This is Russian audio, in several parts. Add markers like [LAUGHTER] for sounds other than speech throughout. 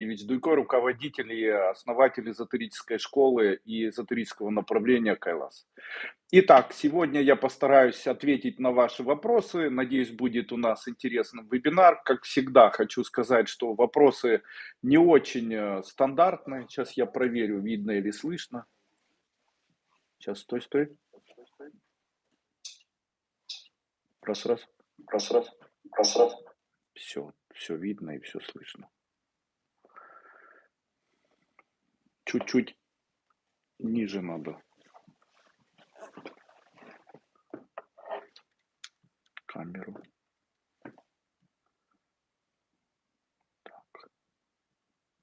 Ильич Дуйко, руководитель и основатель эзотерической школы и эзотерического направления Кайлас. Итак, сегодня я постараюсь ответить на ваши вопросы. Надеюсь, будет у нас интересный вебинар. Как всегда, хочу сказать, что вопросы не очень э, стандартные. Сейчас я проверю, видно или слышно. Сейчас, стой, стой. Раз, раз. Раз, раз. Раз, раз. Все, все видно и все слышно. Чуть-чуть ниже надо. Камеру. Так.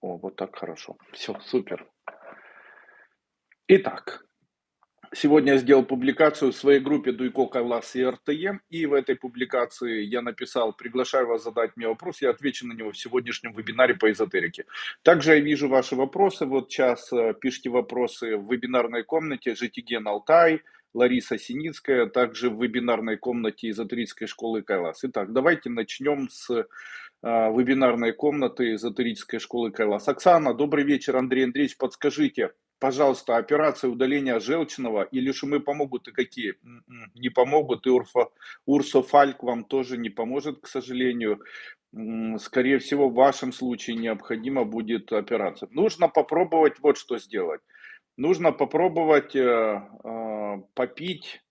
О, вот так хорошо. Все, супер. Итак, Сегодня я сделал публикацию в своей группе Дуйко Кайлас и РТЕ, и в этой публикации я написал, приглашаю вас задать мне вопрос, я отвечу на него в сегодняшнем вебинаре по эзотерике. Также я вижу ваши вопросы, вот сейчас э, пишите вопросы в вебинарной комнате Житиген Алтай, Лариса Синицкая, также в вебинарной комнате эзотерической школы Кайлас. Итак, давайте начнем с э, вебинарной комнаты эзотерической школы Кайлас. Оксана, добрый вечер, Андрей Андреевич, подскажите, пожалуйста, операция удаления желчного или шумы помогут и какие? М-м, не помогут, и урфа, урсофальк вам тоже не поможет, к сожалению. Скорее всего, в вашем случае необходима будет операция. Нужно попробовать вот что сделать. Нужно попробовать э, э, попить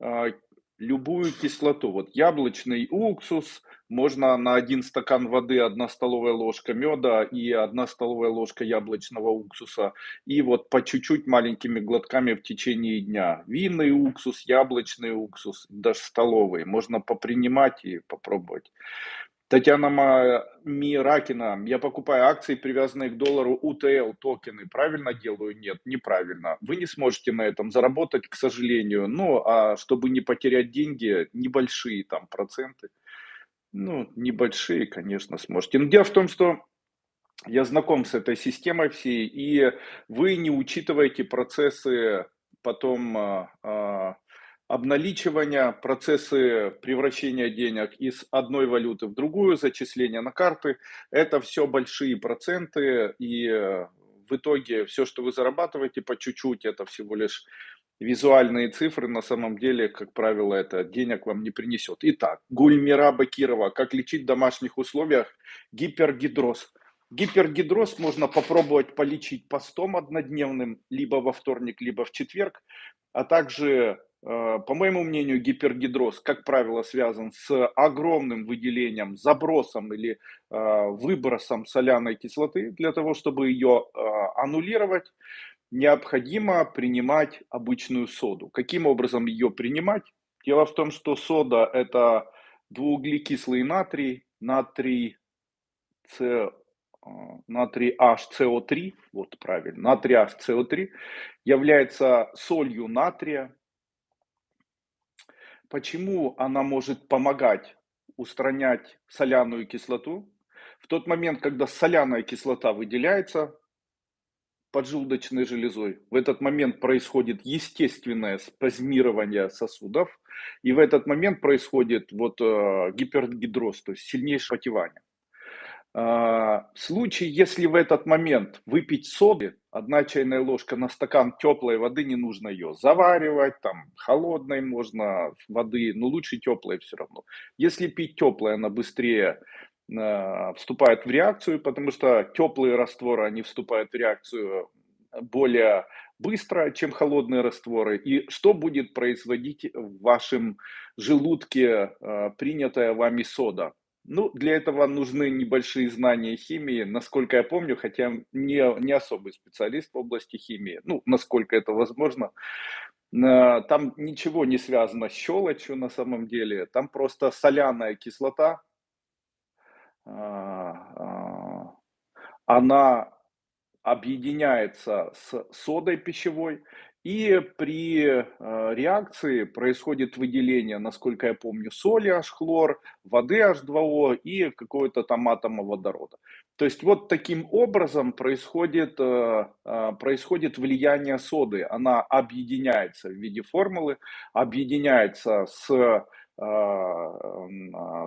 э, любую кислоту. Вот яблочный уксус, можно на один стакан воды одна столовая ложка меда и одна столовая ложка яблочного уксуса. И вот по чуть-чуть маленькими глотками в течение дня. Винный уксус, яблочный уксус, даже столовый. Можно попринимать и попробовать. Татьяна Миракина, я покупаю акции, привязанные к доллару УТЛ токены. Правильно делаю? Нет, неправильно. Вы не сможете на этом заработать, к сожалению. Ну, а чтобы не потерять деньги, небольшие там проценты. Ну, небольшие, конечно, сможете. Но дело в том, что я знаком с этой системой всей, и вы не учитываете процессы потом а, а, обналичивания, процессы превращения денег из одной валюты в другую, зачисления на карты, это все большие проценты, и э, в итоге все, что вы зарабатываете по чуть-чуть, это всего лишь визуальные цифры, на самом деле, как правило, это денег вам не принесет. Итак, Гульмира Бакирова, как лечить в домашних условиях гипергидроз. Гипергидроз можно попробовать полечить постом однодневным, либо во вторник, либо в четверг, а также Э, по моему мнению, гипергидроз, как правило, связан с огромным выделением, забросом или э, выбросом соляной кислоты. Для того, чтобы ее э, аннулировать, необходимо принимать обычную соду. Каким образом ее принимать? Дело в том, что сода – это двууглекислый натрий, натрий, С, натрий HCO3, вот правильно, натрий HCO3, является солью натрия, Почему она может помогать устранять соляную кислоту? В тот момент, когда соляная кислота выделяется поджелудочной железой, в этот момент происходит естественное спазмирование сосудов, и в этот момент происходит вот э, гипергидроз, то есть сильнейшее потевание. А, в случае, если в этот момент выпить соды, одна чайная ложка на стакан теплой воды, не нужно ее заваривать, там холодной можно воды, но лучше теплой все равно. Если пить теплое, она быстрее э, вступает в реакцию, потому что теплые растворы, они вступают в реакцию более быстро, чем холодные растворы. И что будет производить в вашем желудке э, принятая вами сода? Ну, для этого нужны небольшие знания химии, насколько я помню, хотя не, не особый специалист в области химии, ну, насколько это возможно. Там ничего не связано с щелочью на самом деле, там просто соляная кислота, а, а, она объединяется с содой пищевой, и при э, реакции происходит выделение, насколько я помню, соли H-хлор, воды H2O и какого-то там атома водорода. То есть вот таким образом происходит, э, э, происходит влияние соды. Она объединяется в виде формулы, объединяется с а,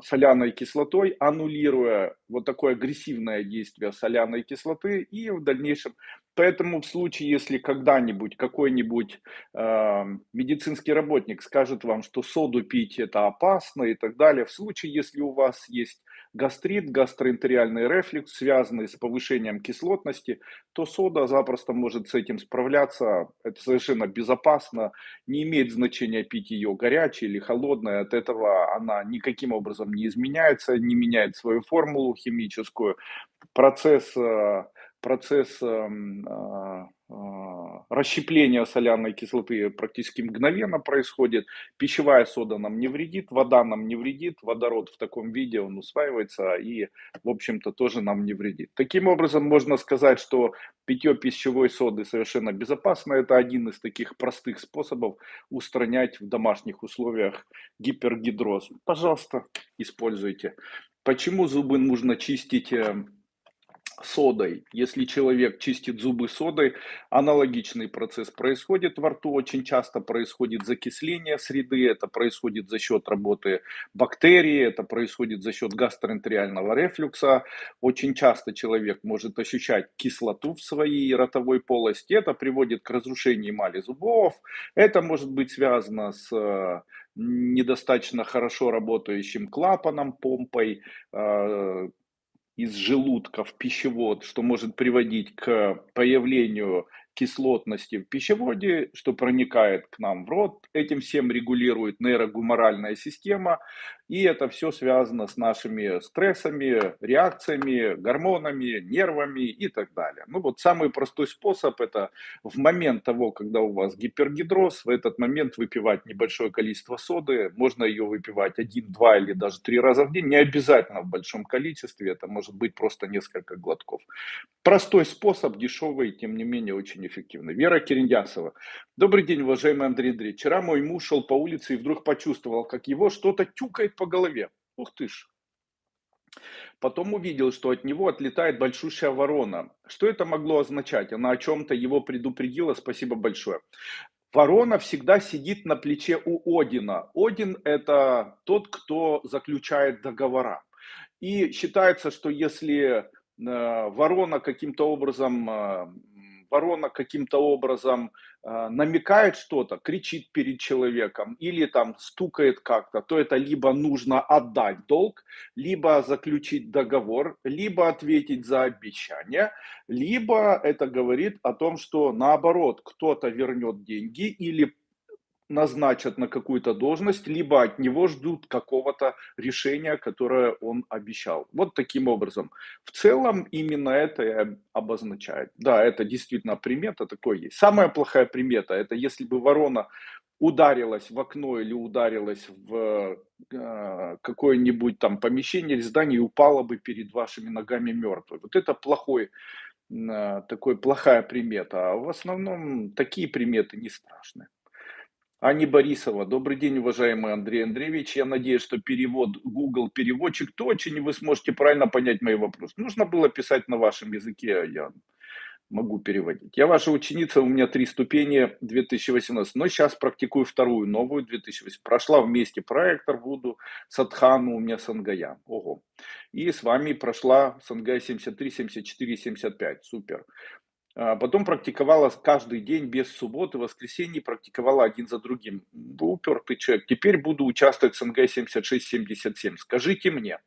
соляной кислотой, аннулируя вот такое агрессивное действие соляной кислоты и в дальнейшем. Поэтому в случае, если когда-нибудь какой-нибудь э, медицинский работник скажет вам, что соду пить это опасно и так далее, в случае, если у вас есть гастрит, гастроэнтериальный рефлюкс, связанный с повышением кислотности, то сода запросто может с этим справляться. Это совершенно безопасно. Не имеет значения пить ее горячей или холодной. От этого она никаким образом не изменяется, не меняет свою формулу химическую. Процесс э, процесс эм, а, а, расщепления соляной кислоты практически мгновенно происходит. Пищевая сода нам не вредит, вода нам не вредит, водород в таком виде он усваивается и, в общем-то, тоже нам не вредит. Таким образом, можно сказать, что питье пищевой соды совершенно безопасно. Это один из таких простых способов устранять в домашних условиях гипергидроз. Пожалуйста, используйте. Почему зубы нужно чистить эм, содой. Если человек чистит зубы содой, аналогичный процесс происходит во рту. Очень часто происходит закисление среды, это происходит за счет работы бактерий, это происходит за счет гастроэнтериального рефлюкса. Очень часто человек может ощущать кислоту в своей ротовой полости, это приводит к разрушению эмали зубов. Это может быть связано с э, недостаточно хорошо работающим клапаном, помпой, э, из желудка в пищевод, что может приводить к появлению кислотности в пищеводе, что проникает к нам в рот. Этим всем регулирует нейрогуморальная система. И это все связано с нашими стрессами, реакциями, гормонами, нервами и так далее. Ну вот самый простой способ это в момент того, когда у вас гипергидроз, в этот момент выпивать небольшое количество соды. Можно ее выпивать один, два или даже три раза в день. Не обязательно в большом количестве, это может быть просто несколько глотков. Простой способ, дешевый, тем не менее очень эффективный. Вера Кирендясова. Добрый день, уважаемый Андрей Андреевич. Вчера мой муж шел по улице и вдруг почувствовал, как его что-то тюкает по голове. Ух ты ж. Потом увидел, что от него отлетает большущая ворона. Что это могло означать? Она о чем-то его предупредила. Спасибо большое. Ворона всегда сидит на плече у Одина. Один – это тот, кто заключает договора. И считается, что если Э, ворона каким-то образом, э, ворона каким-то образом намекает что-то, кричит перед человеком или там стукает как-то, то это либо нужно отдать долг, либо заключить договор, либо ответить за обещание, либо это говорит о том, что наоборот кто-то вернет деньги или назначат на какую-то должность, либо от него ждут какого-то решения, которое он обещал. Вот таким образом. В целом именно это обозначает. Да, это действительно примета такой есть. Самая плохая примета, это если бы ворона ударилась в окно или ударилась в э, какое-нибудь там помещение или здание и упала бы перед вашими ногами мертвой. Вот это плохой, э, такой плохая примета. А в основном такие приметы не страшные. Ани Борисова. Добрый день, уважаемый Андрей Андреевич. Я надеюсь, что перевод Google переводчик точен, и вы сможете правильно понять мои вопросы. Нужно было писать на вашем языке, а я могу переводить. Я ваша ученица, у меня три ступени 2018, но сейчас практикую вторую, новую 2018. Прошла вместе проектор Вуду, Садхану, у меня Сангая. Ого. И с вами прошла Сангая 73, 74, 75. Супер. А потом практиковала каждый день без субботы, воскресенье, практиковала один за другим. Упертый человек. Теперь буду участвовать в СНГ 76-77. Скажите мне,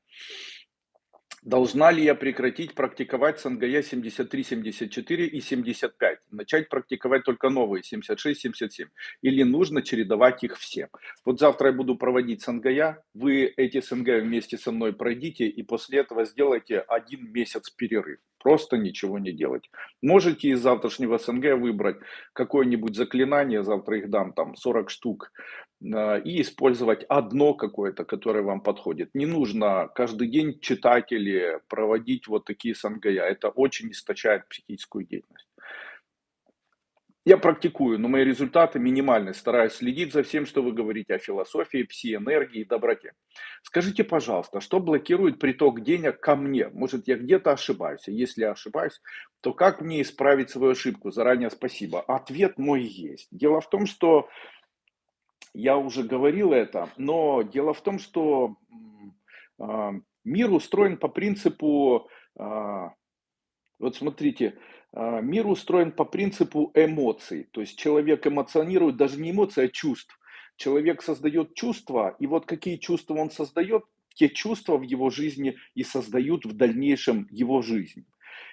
Должна ли я прекратить практиковать Сангая 73, 74 и 75? Начать практиковать только новые 76, 77? Или нужно чередовать их все? Вот завтра я буду проводить Сангая, вы эти Сангая вместе со мной пройдите и после этого сделайте один месяц перерыв. Просто ничего не делать. Можете из завтрашнего СНГ выбрать какое-нибудь заклинание, завтра их дам там 40 штук, а, и использовать одно какое-то, которое вам подходит. Не нужно каждый день читать или проводить вот такие сангая. Это очень источает психическую деятельность. Я практикую, но мои результаты минимальны. Стараюсь следить за всем, что вы говорите о философии, пси-энергии и доброте. Скажите, пожалуйста, что блокирует приток денег ко мне? Может, я где-то ошибаюсь? Если я ошибаюсь, то как мне исправить свою ошибку? Заранее спасибо. Ответ мой есть. Дело в том, что Я уже говорил это, но дело в том, что а, мир устроен по принципу, а, вот смотрите, а, мир устроен по принципу эмоций. То есть человек эмоционирует даже не эмоции, а чувств. Человек создает чувства, и вот какие чувства он создает, те чувства в его жизни и создают в дальнейшем его жизнь.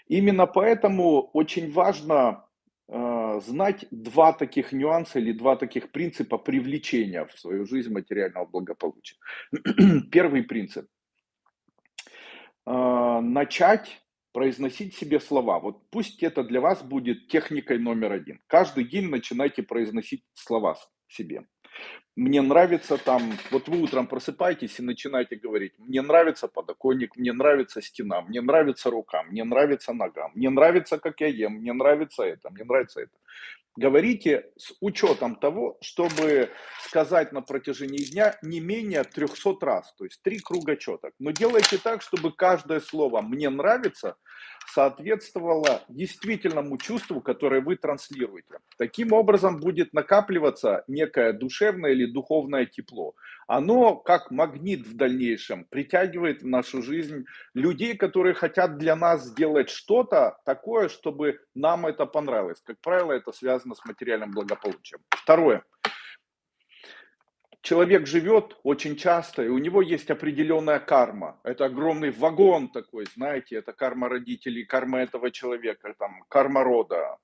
Именно поэтому очень важно э, знать два таких нюанса или два таких принципа привлечения в свою жизнь материального благополучия. [CLEARS THROAT] Первый принцип. Э, начать произносить себе слова. Вот пусть это для вас будет техникой номер один. Каждый день начинайте произносить слова себе мне нравится там, вот вы утром просыпаетесь и начинаете говорить, мне нравится подоконник, мне нравится стена, мне нравится рука, мне нравится нога, мне нравится, как я ем, мне нравится это, мне нравится это. Говорите с учетом того, чтобы сказать на протяжении дня не менее 300 раз, то есть три круга четок. Но делайте так, чтобы каждое слово «мне нравится» соответствовало действительному чувству, которое вы транслируете. Таким образом будет накапливаться некое душевное или духовное тепло. Оно, как магнит в дальнейшем, притягивает в нашу жизнь людей, которые хотят для нас сделать что-то такое, чтобы нам это понравилось. Как правило, это связано с материальным благополучием. Второе человек живет очень часто, и у него есть определенная карма. Это огромный вагон такой, знаете, это карма родителей, карма этого человека, там, карма рода.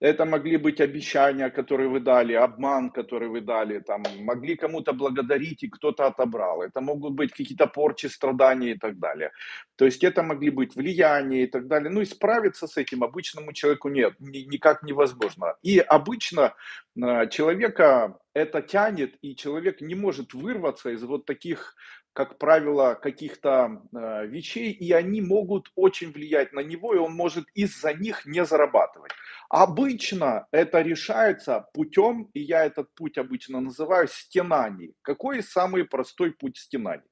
Это могли быть обещания, которые вы дали, обман, который вы дали, там, могли кому-то благодарить, и кто-то отобрал. Это могут быть какие-то порчи, страдания и так далее. То есть это могли быть влияния и так далее. Ну и справиться с этим обычному человеку нет, никак невозможно. И обычно человека это тянет, и человек не может вырваться из вот таких как правило, каких-то э, вещей, и они могут очень влиять на него, и он может из-за них не зарабатывать. Обычно это решается путем, и я этот путь обычно называю стенаний. Какой самый простой путь стенаний?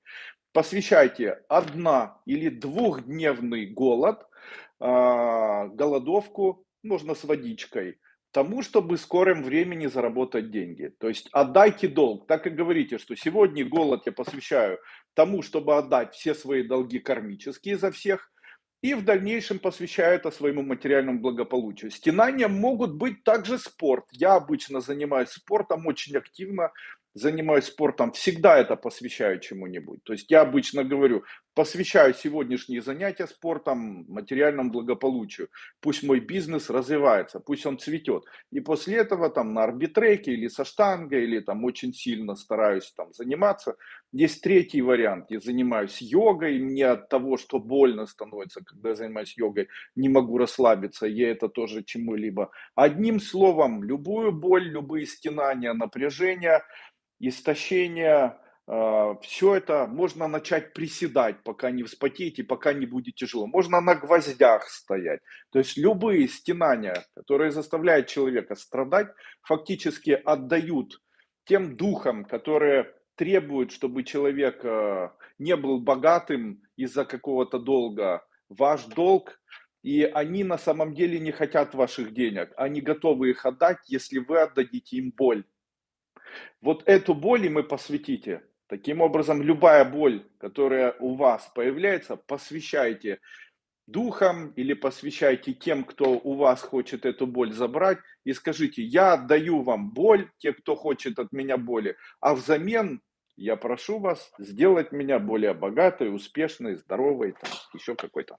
Посвящайте одна- или двухдневный голод, э, голодовку, можно с водичкой – тому, чтобы в скором времени заработать деньги. То есть отдайте долг. Так и говорите, что сегодня голод я посвящаю тому, чтобы отдать все свои долги кармические за всех, и в дальнейшем посвящаю это своему материальному благополучию. Стенания могут быть также спорт. Я обычно занимаюсь спортом очень активно, занимаюсь спортом, всегда это посвящаю чему-нибудь. То есть я обычно говорю, посвящаю сегодняшние занятия спортом, материальному благополучию. Пусть мой бизнес развивается, пусть он цветет. И после этого там на арбитреке или со штангой, или там очень сильно стараюсь там заниматься. Есть третий вариант, я занимаюсь йогой, мне от того, что больно становится, когда я занимаюсь йогой, не могу расслабиться, я это тоже чему-либо. Одним словом, любую боль, любые стенания, напряжения – истощение, все это можно начать приседать, пока не вспотеете, пока не будет тяжело. Можно на гвоздях стоять. То есть любые стенания, которые заставляют человека страдать, фактически отдают тем духам, которые требуют, чтобы человек а, не был богатым из-за какого-то долга. Ваш долг, и они на самом деле не хотят ваших денег. Они готовы их отдать, если вы отдадите им боль. Вот эту боль мы посвятите. Таким образом, любая боль, которая у вас появляется, посвящайте духам или посвящайте тем, кто у вас хочет эту боль забрать, и скажите, я отдаю вам боль, те, кто хочет от меня боли, а взамен я прошу вас сделать меня более богатой, успешной, здоровой, там, еще какой-то.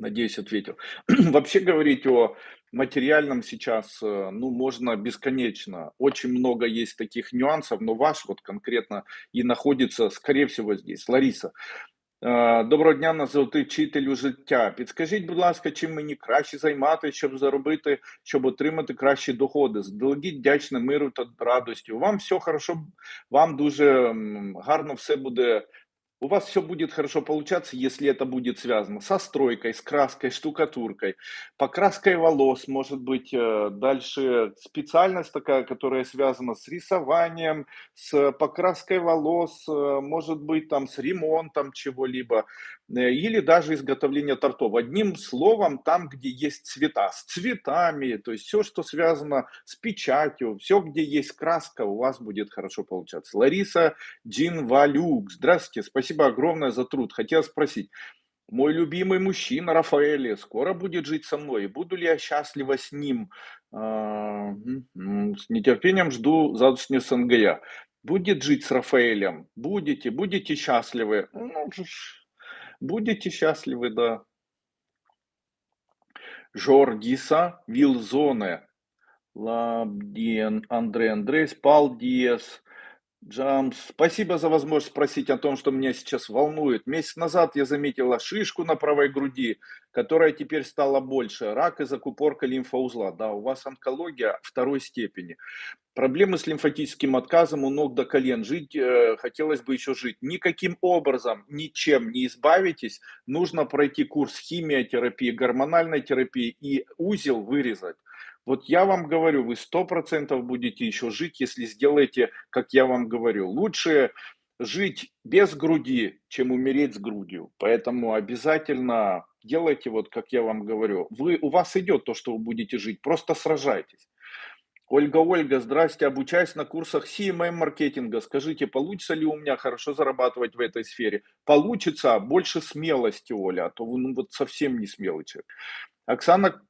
Надеюсь, ответил. [CLEARS THROAT] Вообще говорить о материальном сейчас, э, ну, можно бесконечно. Очень много есть таких нюансов, но ваш вот конкретно и находится, скорее всего, здесь. Лариса, э, Доброго дня, нас звати вчителю життя. Підскажіть, будь ласка, чим мені краще займатися, щоб заробити, щоб отримати кращі доходи? Здалегідь вдячне миру та радості. Вам все хорошо, вам дуже гарно все буде у вас все будет хорошо получаться, если это будет связано со стройкой, с краской, штукатуркой, покраской волос, может быть, э, дальше специальность такая, которая связана с рисованием, с покраской волос, э, может быть, там, с ремонтом чего-либо. Э, или даже изготовление тортов. Одним словом, там, где есть цвета, с цветами, то есть все, что связано с печатью, все, где есть краска, у вас будет хорошо получаться. Лариса Джинвалюк, здравствуйте, спасибо огромное за труд. Хотел спросить, мой любимый мужчина Рафаэль скоро будет жить со мной, буду ли я счастлива с ним? А, с нетерпением жду завтрашнего СНГЯ. Будет жить с Рафаэлем? Будете, будете счастливы? Ну, будете счастливы, да. Жордиса Вилзоне. Лабдien, Андрей Андрейс, Палдиес, Джамс, спасибо за возможность спросить о том, что меня сейчас волнует. Месяц назад я заметила шишку на правой груди, которая теперь стала больше. Рак и закупорка лимфоузла. Да, у вас онкология второй степени. Проблемы с лимфатическим отказом у ног до колен. Жить э, хотелось бы еще жить. Никаким образом, ничем не избавитесь. Нужно пройти курс химиотерапии, гормональной терапии и узел вырезать. Вот я вам говорю, вы сто процентов будете еще жить, если сделаете, как я вам говорю. Лучше жить без груди, чем умереть с грудью. Поэтому обязательно делайте вот, как я вам говорю. Вы, у вас идет то, что вы будете жить, просто сражайтесь. Ольга, Ольга, здрасте, обучаюсь на курсах CMM маркетинга. Скажите, получится ли у меня хорошо зарабатывать в этой сфере? Получится, больше смелости, Оля, а то вы ну, вот совсем не смелый человек. Оксана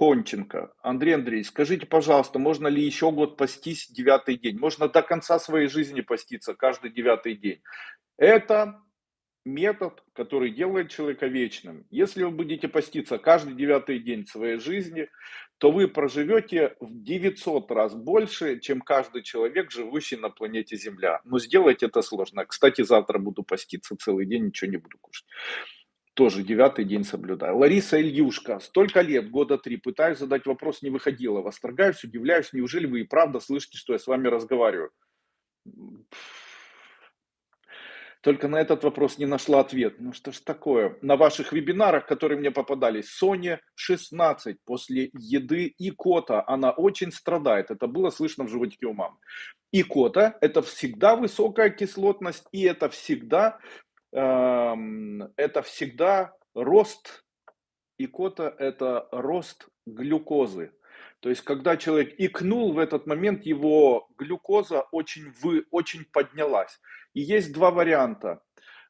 Конченко. Андрей Андрей, скажите, пожалуйста, можно ли еще год постись девятый день? Можно до конца своей жизни поститься каждый девятый день. Это метод, который делает человека вечным. Если вы будете поститься каждый девятый день своей жизни, то вы проживете в 900 раз больше, чем каждый человек, живущий на планете Земля. Но сделать это сложно. Кстати, завтра буду поститься целый день, ничего не буду кушать тоже девятый день соблюдаю. Лариса Ильюшка, столько лет, года три, пытаюсь задать вопрос, не выходила. Восторгаюсь, удивляюсь, неужели вы и правда слышите, что я с вами разговариваю? Только на этот вопрос не нашла ответ. Ну что ж такое? На ваших вебинарах, которые мне попадались, Соня 16 после еды и кота, она очень страдает. Это было слышно в животике у мамы. И кота – это всегда высокая кислотность, и это всегда это всегда рост икота, это рост глюкозы. То есть, когда человек икнул, в этот момент его глюкоза очень, вы, очень поднялась. И есть два варианта.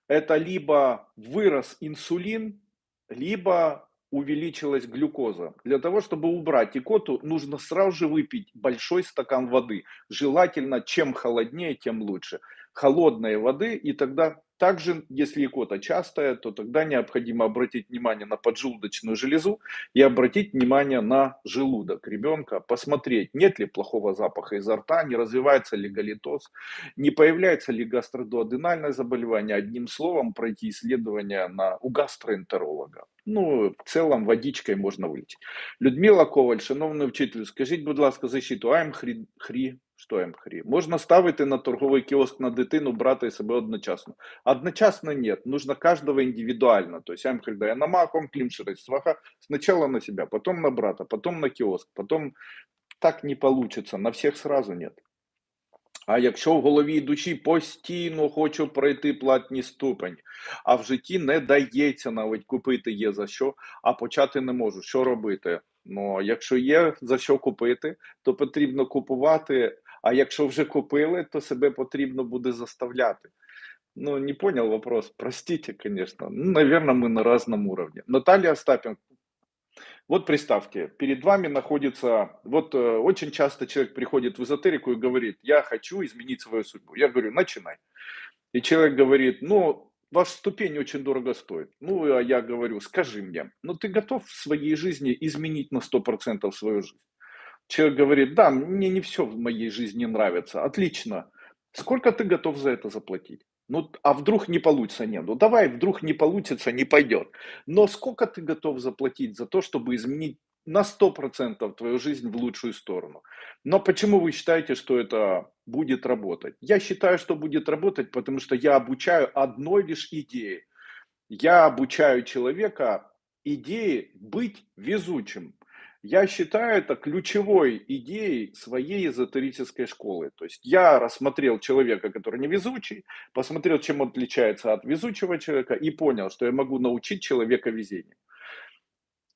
Это либо вырос инсулин, либо увеличилась глюкоза. Для того, чтобы убрать икоту, нужно сразу же выпить большой стакан воды. Желательно, чем холоднее, тем лучше. Холодной воды, и тогда также, если икота частая, то тогда необходимо обратить внимание на поджелудочную железу и обратить внимание на желудок ребенка, посмотреть, нет ли плохого запаха изо рта, не развивается ли галитоз, не появляется ли гастродуоденальное заболевание. Одним словом, пройти исследование на, у гастроэнтеролога. Ну, в целом водичкой можна вилічити. Людмила Коваль, шановний вчитель, скажіть, будь ласка, защиту АМ хрі, хрі що МХРІ? Можна ставити на торговий кіоск на дитину, брати себе одночасно. Одночасно нет, нужно каждого индивидуально. То есть АМХР дає на маком, климшерить сваха, сначала на себя, потом на брата, потом на кіоск, потом так не получится, на всех сразу нет. А якщо в голові і душі постійно хочу пройти платні ступені, а в житті не дається навіть купити є за що, а почати не можу. Що робити? Ну, якщо є за що купити, то потрібно купувати. А якщо вже купили, то себе потрібно буде заставляти. Ну, не понял вопрос. Простите, конечно. Ну, наверное, мы на разном уровне. Наталья Остапенко, вот представьте, перед вами находится, вот э, очень часто человек приходит в эзотерику и говорит, я хочу изменить свою судьбу. Я говорю, начинай. И человек говорит, ну, ваша ступень очень дорого стоит. Ну, а я говорю, скажи мне, ну ты готов в своей жизни изменить на 100% свою жизнь? Человек говорит, да, мне не все в моей жизни нравится. Отлично. Сколько ты готов за это заплатить? Ну, а вдруг не получится? Нет, ну давай, вдруг не получится, не пойдет. Но сколько ты готов заплатить за то, чтобы изменить на 100% твою жизнь в лучшую сторону? Но почему вы считаете, что это будет работать? Я считаю, что будет работать, потому что я обучаю одной лишь идее. Я обучаю человека идее быть везучим. Я считаю это ключевой идеей своей эзотерической школы. То есть я рассмотрел человека, который невезучий, посмотрел, чем он отличается от везучего человека и понял, что я могу научить человека везению.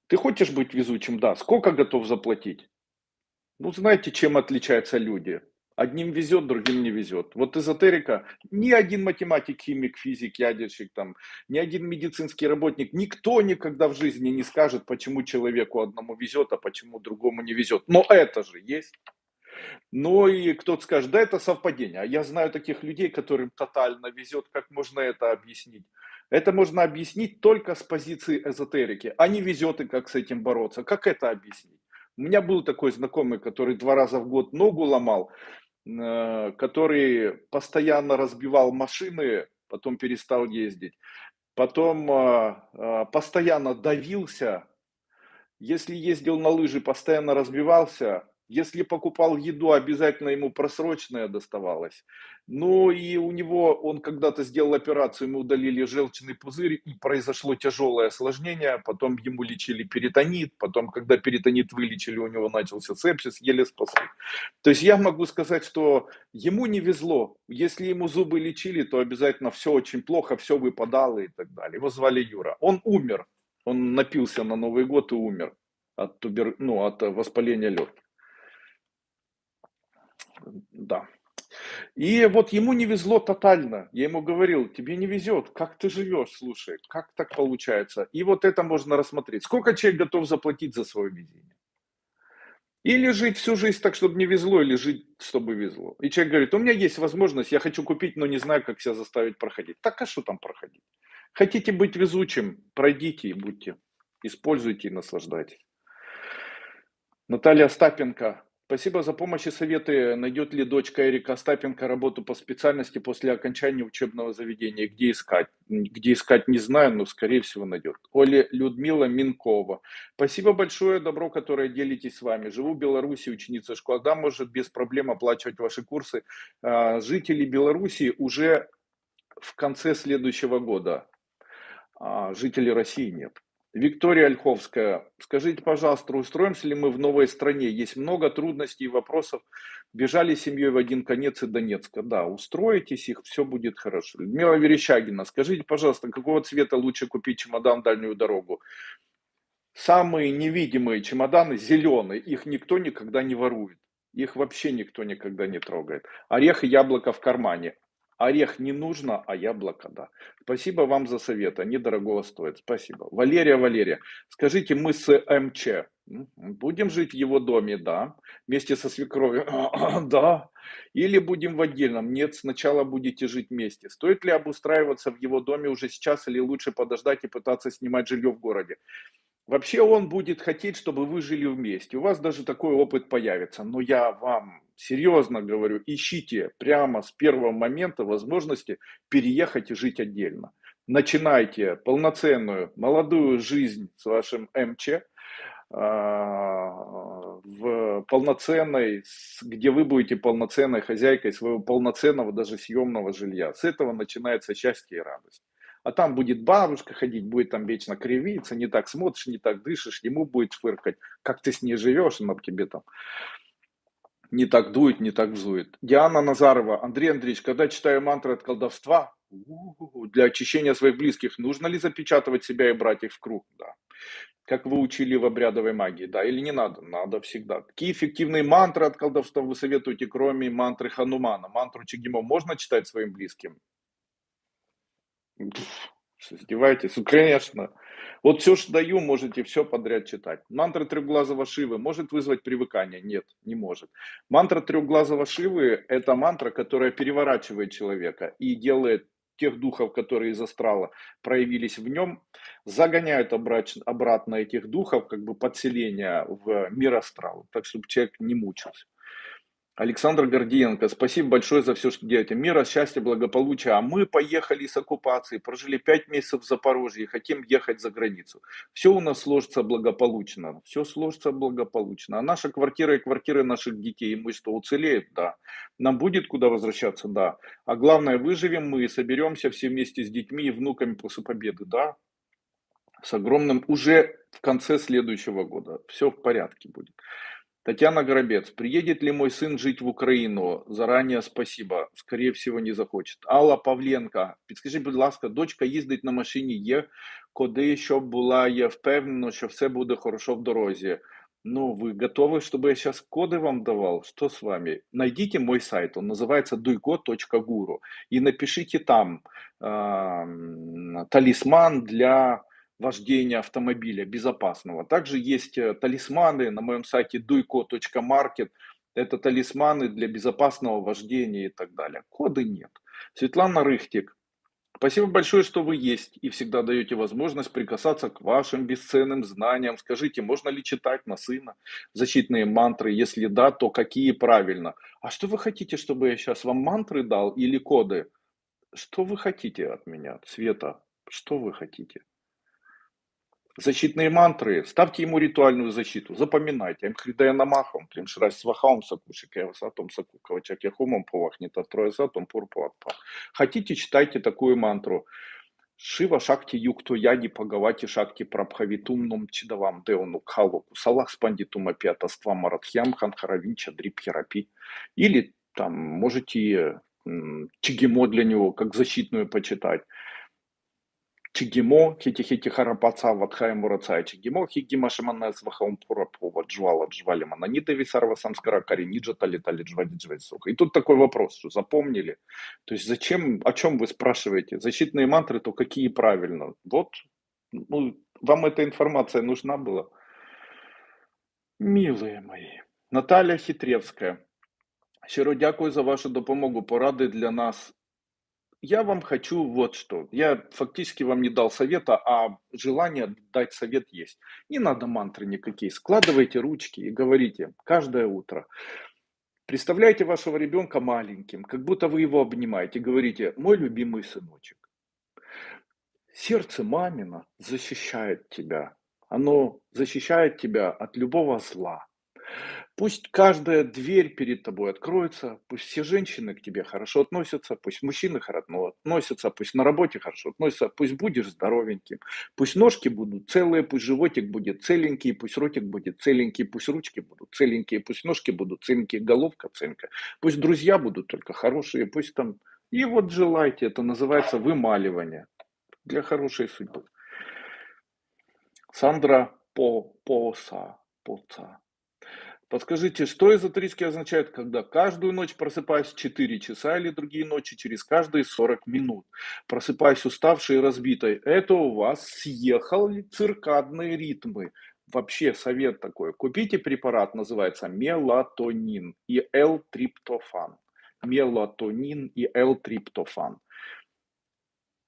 Ты хочешь быть везучим? Да. Сколько готов заплатить? Ну, знаете, чем отличаются люди? Одним везет, другим не везет. Вот эзотерика, ни один математик, химик, физик, ядерщик, там, ни один медицинский работник, никто никогда в жизни не скажет, почему человеку одному везет, а почему другому не везет. Но это же есть. Ну и кто-то скажет, да это совпадение. А я знаю таких людей, которым тотально везет, как можно это объяснить? Это можно объяснить только с позиции эзотерики, а не везет и как с этим бороться. Как это объяснить? У меня был такой знакомый, который два раза в год ногу ломал, который постоянно разбивал машины, потом перестал ездить, потом а, а, постоянно давился, если ездил на лыжи, постоянно разбивался, если покупал еду, обязательно ему просрочная доставалась. Ну и у него, он когда-то сделал операцию, ему удалили желчный пузырь, и произошло тяжелое осложнение, потом ему лечили перитонит, потом, когда перитонит вылечили, у него начался сепсис, еле спасли. То есть я могу сказать, что ему не везло. Если ему зубы лечили, то обязательно все очень плохо, все выпадало и так далее. Его звали Юра. Он умер, он напился на Новый год и умер от, тубер... ну, от воспаления легких. Да. И вот ему не везло тотально. Я ему говорил, тебе не везет, как ты живешь, слушай, как так получается. И вот это можно рассмотреть. Сколько человек готов заплатить за свое везение? Или жить всю жизнь так, чтобы не везло, или жить, чтобы везло. И человек говорит, у меня есть возможность, я хочу купить, но не знаю, как себя заставить проходить. Так а что там проходить? Хотите быть везучим, пройдите и будьте. Используйте и наслаждайтесь. Наталья Остапенко, Спасибо за помощь и советы. Найдет ли дочка Эрика Остапенко работу по специальности после окончания учебного заведения? Где искать? Где искать не знаю, но скорее всего найдет. Оля Людмила Минкова. Спасибо большое, добро, которое делитесь с вами. Живу в Беларуси, ученица школы. Да, может без проблем оплачивать ваши курсы. А, жители Беларуси уже в конце следующего года. А, жители России нет. Виктория Ольховская, скажите, пожалуйста, устроимся ли мы в новой стране? Есть много трудностей и вопросов. Бежали семьей в один конец и Донецка. Да, устроитесь их, все будет хорошо. Людмила Верещагина, скажите, пожалуйста, какого цвета лучше купить чемодан дальнюю дорогу? Самые невидимые чемоданы зеленые, их никто никогда не ворует. Их вообще никто никогда не трогает. Орех и яблоко в кармане. Орех не нужно, а яблоко да. Спасибо вам за совет, они дорогого стоят. Спасибо. Валерия, Валерия, скажите, мы с МЧ будем жить в его доме, да, вместе со свекровью, [CLEARS THROAT] да, или будем в отдельном, нет, сначала будете жить вместе. Стоит ли обустраиваться в его доме уже сейчас или лучше подождать и пытаться снимать жилье в городе? Вообще он будет хотеть, чтобы вы жили вместе. У вас даже такой опыт появится. Но я вам серьезно говорю, ищите прямо с первого момента возможности переехать и жить отдельно. Начинайте полноценную молодую жизнь с вашим МЧ а, в полноценной, где вы будете полноценной хозяйкой своего полноценного даже съемного жилья. С этого начинается счастье и радость а там будет бабушка ходить, будет там вечно кривиться, не так смотришь, не так дышишь, ему будет фыркать, как ты с ней живешь, она тебе там не так дует, не так взует. Диана Назарова, Андрей Андреевич, когда читаю мантры от колдовства, для очищения своих близких, нужно ли запечатывать себя и брать их в круг? Да. Как вы учили в обрядовой магии, да, или не надо? Надо всегда. Какие эффективные мантры от колдовства вы советуете, кроме мантры Ханумана? Мантру Чигимо можно читать своим близким? Издеваетесь? Ну, конечно. Вот все, что даю, можете все подряд читать. Мантра трехглазого Шивы может вызвать привыкание? Нет, не может. Мантра трехглазого Шивы – это мантра, которая переворачивает человека и делает тех духов, которые из астрала проявились в нем, загоняют обратно этих духов, как бы подселение в мир астрала, так чтобы человек не мучился. Александр Гордиенко, спасибо большое за все, что делаете. Мира, счастья, благополучия. А мы поехали с оккупации, прожили пять месяцев в Запорожье хотим ехать за границу. Все у нас сложится благополучно. Все сложится благополучно. А наша квартира и квартиры наших детей, имущество уцелеет, да. Нам будет куда возвращаться, да. А главное, выживем мы и соберемся все вместе с детьми и внуками после победы, да. С огромным уже в конце следующего года. Все в порядке будет. Татьяна Горобец. Приедет ли мой сын жить в Украину? Заранее спасибо. Скорее всего, не захочет. Алла Павленка. Підскажіть, будь ласка, дочка їздить на машині, є куди, щоб була, я впевнена, що все буде хорошо в дорозі. Ну, вы готовы, чтобы я сейчас коды вам давал? Что с вами? Найдите мой сайт, он называется duйко.гуру и напишите там э, талисман для вождения автомобиля безопасного. Также есть э, талисманы на моем сайте duйко.маркет. Это талисманы для безопасного вождения и так далее. Коды нет. Светлана Рыхтик. Спасибо большое, что вы есть и всегда даете возможность прикасаться к вашим бесценным знаниям. Скажите, можно ли читать на сына защитные мантры? Если да, то какие правильно? А что вы хотите, чтобы я сейчас вам мантры дал или коды? Что вы хотите от меня, Света? Что вы хотите? Защитные мантры, ставьте ему ритуальную защиту, запоминайте. Мкридая намахом, климшрась свахаум сакушик, я высотом сакуковачак яхумом повахнет, а трое затом пурпуатпа. Хотите, читайте такую мантру. Шива шакти юкто яди пагавати шакти прабхавитумном чидавам деону калоку салах спандитума пятаства маратхьям ханхаравинча дрипхерапи. Или там можете чигимо для него как защитную почитать. Чигимо, хити-хити харапаца, ватхая мурацая чигимо, хигима шамана свахаум пурапова, джвала, джвали мананита висарва самскара, кариниджа, тали, тали, джвади, джвади, суха. И тут такой вопрос, что запомнили? То есть зачем, о чем вы спрашиваете? Защитные мантры, то какие правильно? Вот, ну, вам эта информация нужна была? Милые мои. Наталья Хитревская. Щиро дякую за вашу допомогу. Поради для нас я вам хочу вот что. Я фактически вам не дал совета, а желание дать совет есть. Не надо мантры никакие. Складывайте ручки и говорите каждое утро. Представляете вашего ребенка маленьким, как будто вы его обнимаете. Говорите, мой любимый сыночек. Сердце мамина защищает тебя. Оно защищает тебя от любого зла. Пусть каждая дверь перед тобой откроется, пусть все женщины к тебе хорошо относятся, пусть мужчины хорошо относятся, пусть на работе хорошо относятся, пусть будешь здоровеньким, пусть ножки будут целые, пусть животик будет целенький, пусть ротик будет целенький, пусть ручки будут целенькие, пусть ножки будут целенькие, головка целенькая, пусть друзья будут только хорошие, пусть там... И вот желайте, это называется вымаливание для хорошей судьбы. Сандра По Поса Поца. Подскажите, что эзотерически означает, когда каждую ночь просыпаюсь в 4 часа или другие ночи через каждые 40 минут? Просыпаюсь уставшей и разбитой. Это у вас съехали циркадные ритмы. Вообще совет такой. Купите препарат, называется мелатонин и L-триптофан. Мелатонин и L-триптофан.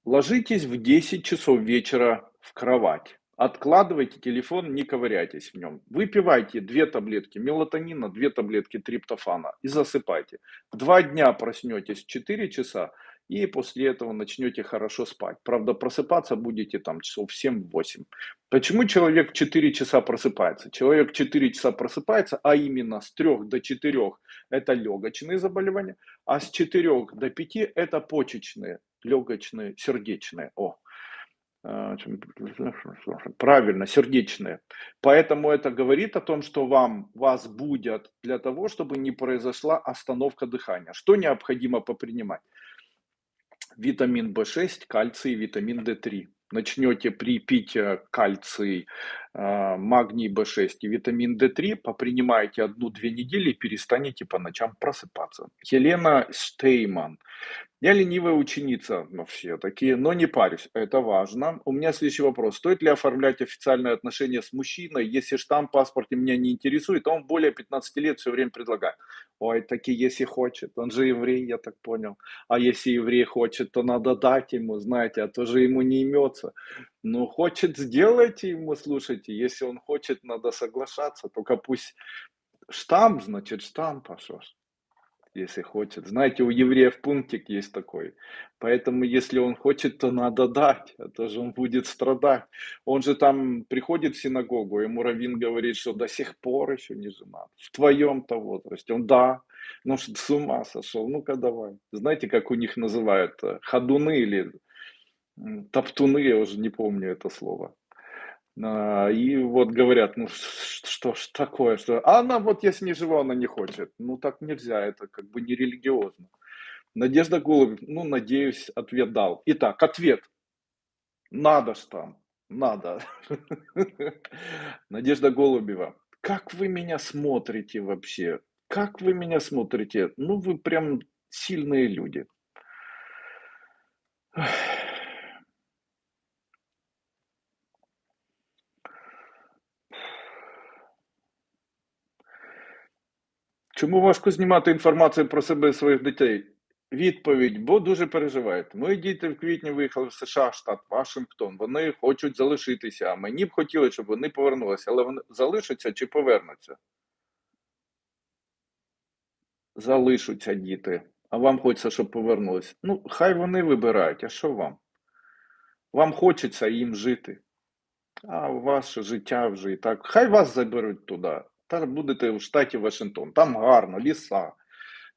Ложитесь в 10 часов вечера в кровать. Откладывайте телефон, не ковыряйтесь в нем. Выпивайте две таблетки мелатонина, две таблетки триптофана и засыпайте. Два дня проснетесь в 4 часа и после этого начнете хорошо спать. Правда, просыпаться будете там часов в 7-8. Почему человек в 4 часа просыпается? Человек в 4 часа просыпается, а именно с 3 до 4 это легочные заболевания, а с 4 до 5 это почечные, легочные, сердечные. О, правильно, сердечные. Поэтому это говорит о том, что вам, вас будет для того, чтобы не произошла остановка дыхания. Что необходимо попринимать? Витамин В6, кальций, витамин D3. Начнете при пить кальций, а, магний В6 и витамин D3, попринимаете одну-две недели и перестанете по ночам просыпаться. Елена Штейман. Я ленивая ученица, но все такие, но не парюсь, это важно. У меня следующий вопрос. Стоит ли оформлять официальные отношения с мужчиной, если штамп в паспорте меня не интересует, а он более 15 лет все время предлагает? Ой, таки, если хочет, он же еврей, я так понял. А если еврей хочет, то надо дать ему, знаете, а то же ему не имется. Ну, хочет, сделайте ему, слушайте. Если он хочет, надо соглашаться. Только пусть штамп, значит, штамп, а если хочет. Знаете, у евреев пунктик есть такой. Поэтому, если он хочет, то надо дать, а то же он будет страдать. Он же там приходит в синагогу, ему Равин говорит, что до сих пор еще не женат. В твоем-то возрасте. Он, да, ну что с ума сошел, ну-ка давай. Знаете, как у них называют? Ходуны или топтуны, я уже не помню это слово. А, и вот говорят: "Ну что ж такое, что" А она вот я с ней живу, она не хочет. Ну так нельзя, это как бы не религиозно. Надежда Голубев, ну, надеюсь, ответ дал. Итак, ответ. Надо ж там, надо. [LAUGHS] Надежда Голубева. Как вы меня смотрите вообще? Как вы меня смотрите? Ну, вы прям сильные люди. Чому важко знімати інформацію про себе і своїх дітей? Відповідь: бо дуже переживаєте. Мої діти в квітні виїхали в США, штат Вашингтон. Вони хочуть залишитися. А мені б хотілося, щоб вони повернулися, але вони залишаться чи повернуться? Залишаться діти. А вам хочеться, щоб повернулись. Ну, хай вони вибирають, а що вам? Вам хочеться їм жити. А ваше життя вже і так. Хай вас заберуть туди. Та будете в штаті Вашингтон. Там гарно, ліса.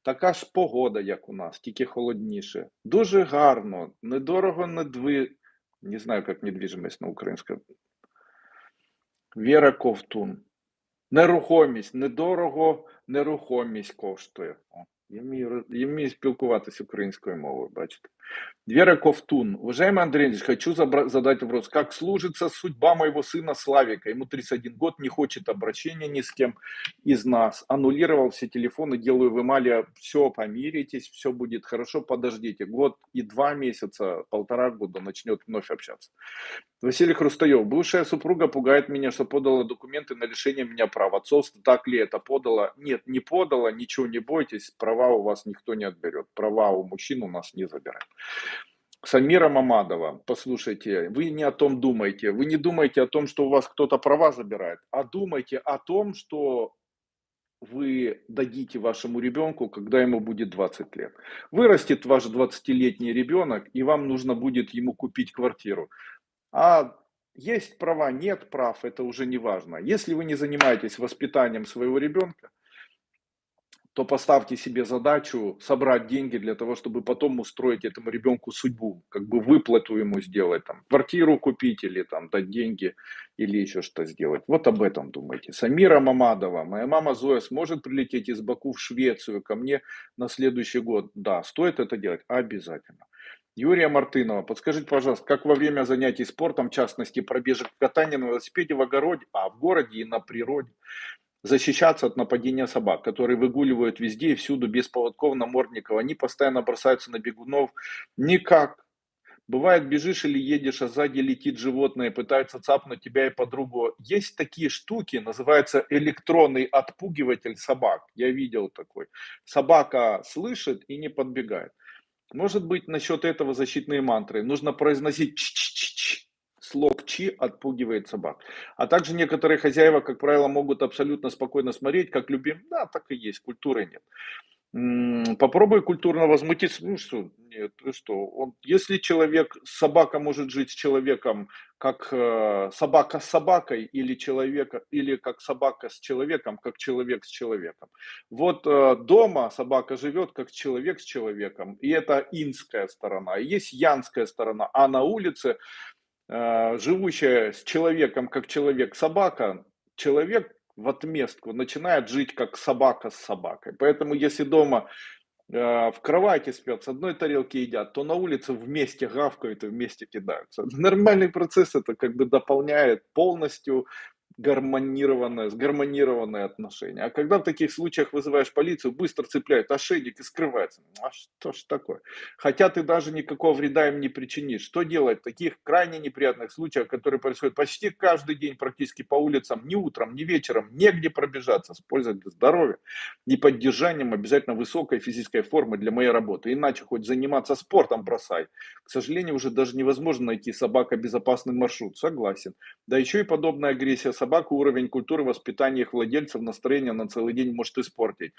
Така ж погода, як у нас, тільки холодніше. Дуже гарно, недорого, недви. Не знаю, як недвіжимость на українському. Віра Ковтун. Нерухомість. Недорого нерухомість коштує. Я вмію спілкуватися українською мовою, бачите. Вера Ковтун. Уважаемый Андрей Андреевич, хочу задать вопрос. Как служится судьба моего сына Славика? Ему 31 год, не хочет обращения ни с кем из нас. Аннулировал все телефоны, делаю в Эмале. Все, помиритесь, все будет хорошо, подождите. Год и два месяца, полтора года начнет вновь общаться. Василий Хрустаев. Бывшая супруга пугает меня, что подала документы на лишение меня прав отцовства. Так ли это подала? Нет, не подала, ничего не бойтесь. Права у вас никто не отберет. Права у мужчин у нас не забирают. Самира Мамадова, послушайте, вы не о том думаете. Вы не думаете о том, что у вас кто-то права забирает, а думайте о том, что вы дадите вашему ребенку, когда ему будет 20 лет. Вырастет ваш 20-летний ребенок, и вам нужно будет ему купить квартиру. А есть права, нет прав, это уже не важно. Если вы не занимаетесь воспитанием своего ребенка, то поставьте себе задачу собрать деньги для того, чтобы потом устроить этому ребенку судьбу, как бы выплату ему сделать, там, квартиру купить или там дать деньги или еще что сделать. Вот об этом думайте. Самира Мамадова, моя мама Зоя сможет прилететь из Баку в Швецию ко мне на следующий год? Да, стоит это делать? Обязательно. Юрия Мартынова, подскажите, пожалуйста, как во время занятий спортом, в частности пробежек катания на велосипеде в огороде, а в городе и на природе, защищаться от нападения собак, которые выгуливают везде и всюду без поводков, намордников. Они постоянно бросаются на бегунов. Никак. Бывает, бежишь или едешь, а сзади летит животное пытается цапнуть тебя и подругу. Есть такие штуки, называется электронный отпугиватель собак. Я видел такой. Собака слышит и не подбегает. Может быть, насчет этого защитные мантры. Нужно произносить ч -ч -ч -ч, слог чи отпугивает собак. А также некоторые хозяева, как правило, могут абсолютно спокойно смотреть, как любим. Да, так и есть, культуры нет. Попробуй культурно возмутиться. Ну что, нет, ты что? Он, если человек, собака может жить с человеком, как э, собака с собакой, или человека, или как собака с человеком, как человек с человеком. Вот э, дома собака живет как человек с человеком, и это инская сторона. Есть янская сторона, а на улице живущая с человеком как человек-собака, человек в отместку начинает жить как собака с собакой. Поэтому если дома э, в кровати спят, с одной тарелки едят, то на улице вместе гавкают и вместе кидаются. [LAUGHS] Нормальный процесс это как бы дополняет полностью гармонированное, сгармонированное отношение. А когда в таких случаях вызываешь полицию, быстро цепляют ошейник и скрывается. А что ж такое? Хотя ты даже никакого вреда им не причинишь. Что делать в таких крайне неприятных случаях, которые происходят почти каждый день практически по улицам, ни утром, ни вечером, негде пробежаться с пользой для здоровья и поддержанием обязательно высокой физической формы для моей работы. Иначе хоть заниматься спортом бросай. К сожалению, уже даже невозможно найти собака безопасный маршрут. Согласен. Да еще и подобная агрессия собак собаку уровень культуры воспитания их владельцев, настроение на целый день может испортить.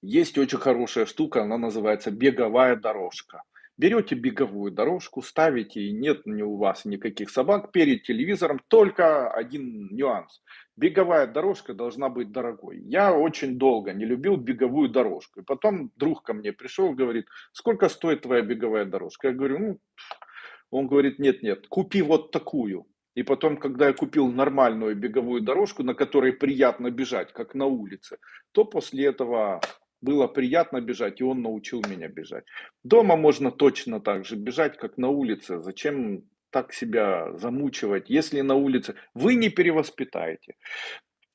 Есть очень хорошая штука, она называется беговая дорожка. Берете беговую дорожку, ставите, и нет ни у вас никаких собак перед телевизором, только один нюанс. Беговая дорожка должна быть дорогой. Я очень долго не любил беговую дорожку. И потом друг ко мне пришел, говорит, сколько стоит твоя беговая дорожка? Я говорю, ну, он говорит, нет-нет, купи вот такую. И потом, когда я купил нормальную беговую дорожку, на которой приятно бежать, как на улице, то после этого было приятно бежать, и он научил меня бежать. Дома можно точно так же бежать, как на улице. Зачем так себя замучивать, если на улице вы не перевоспитаете?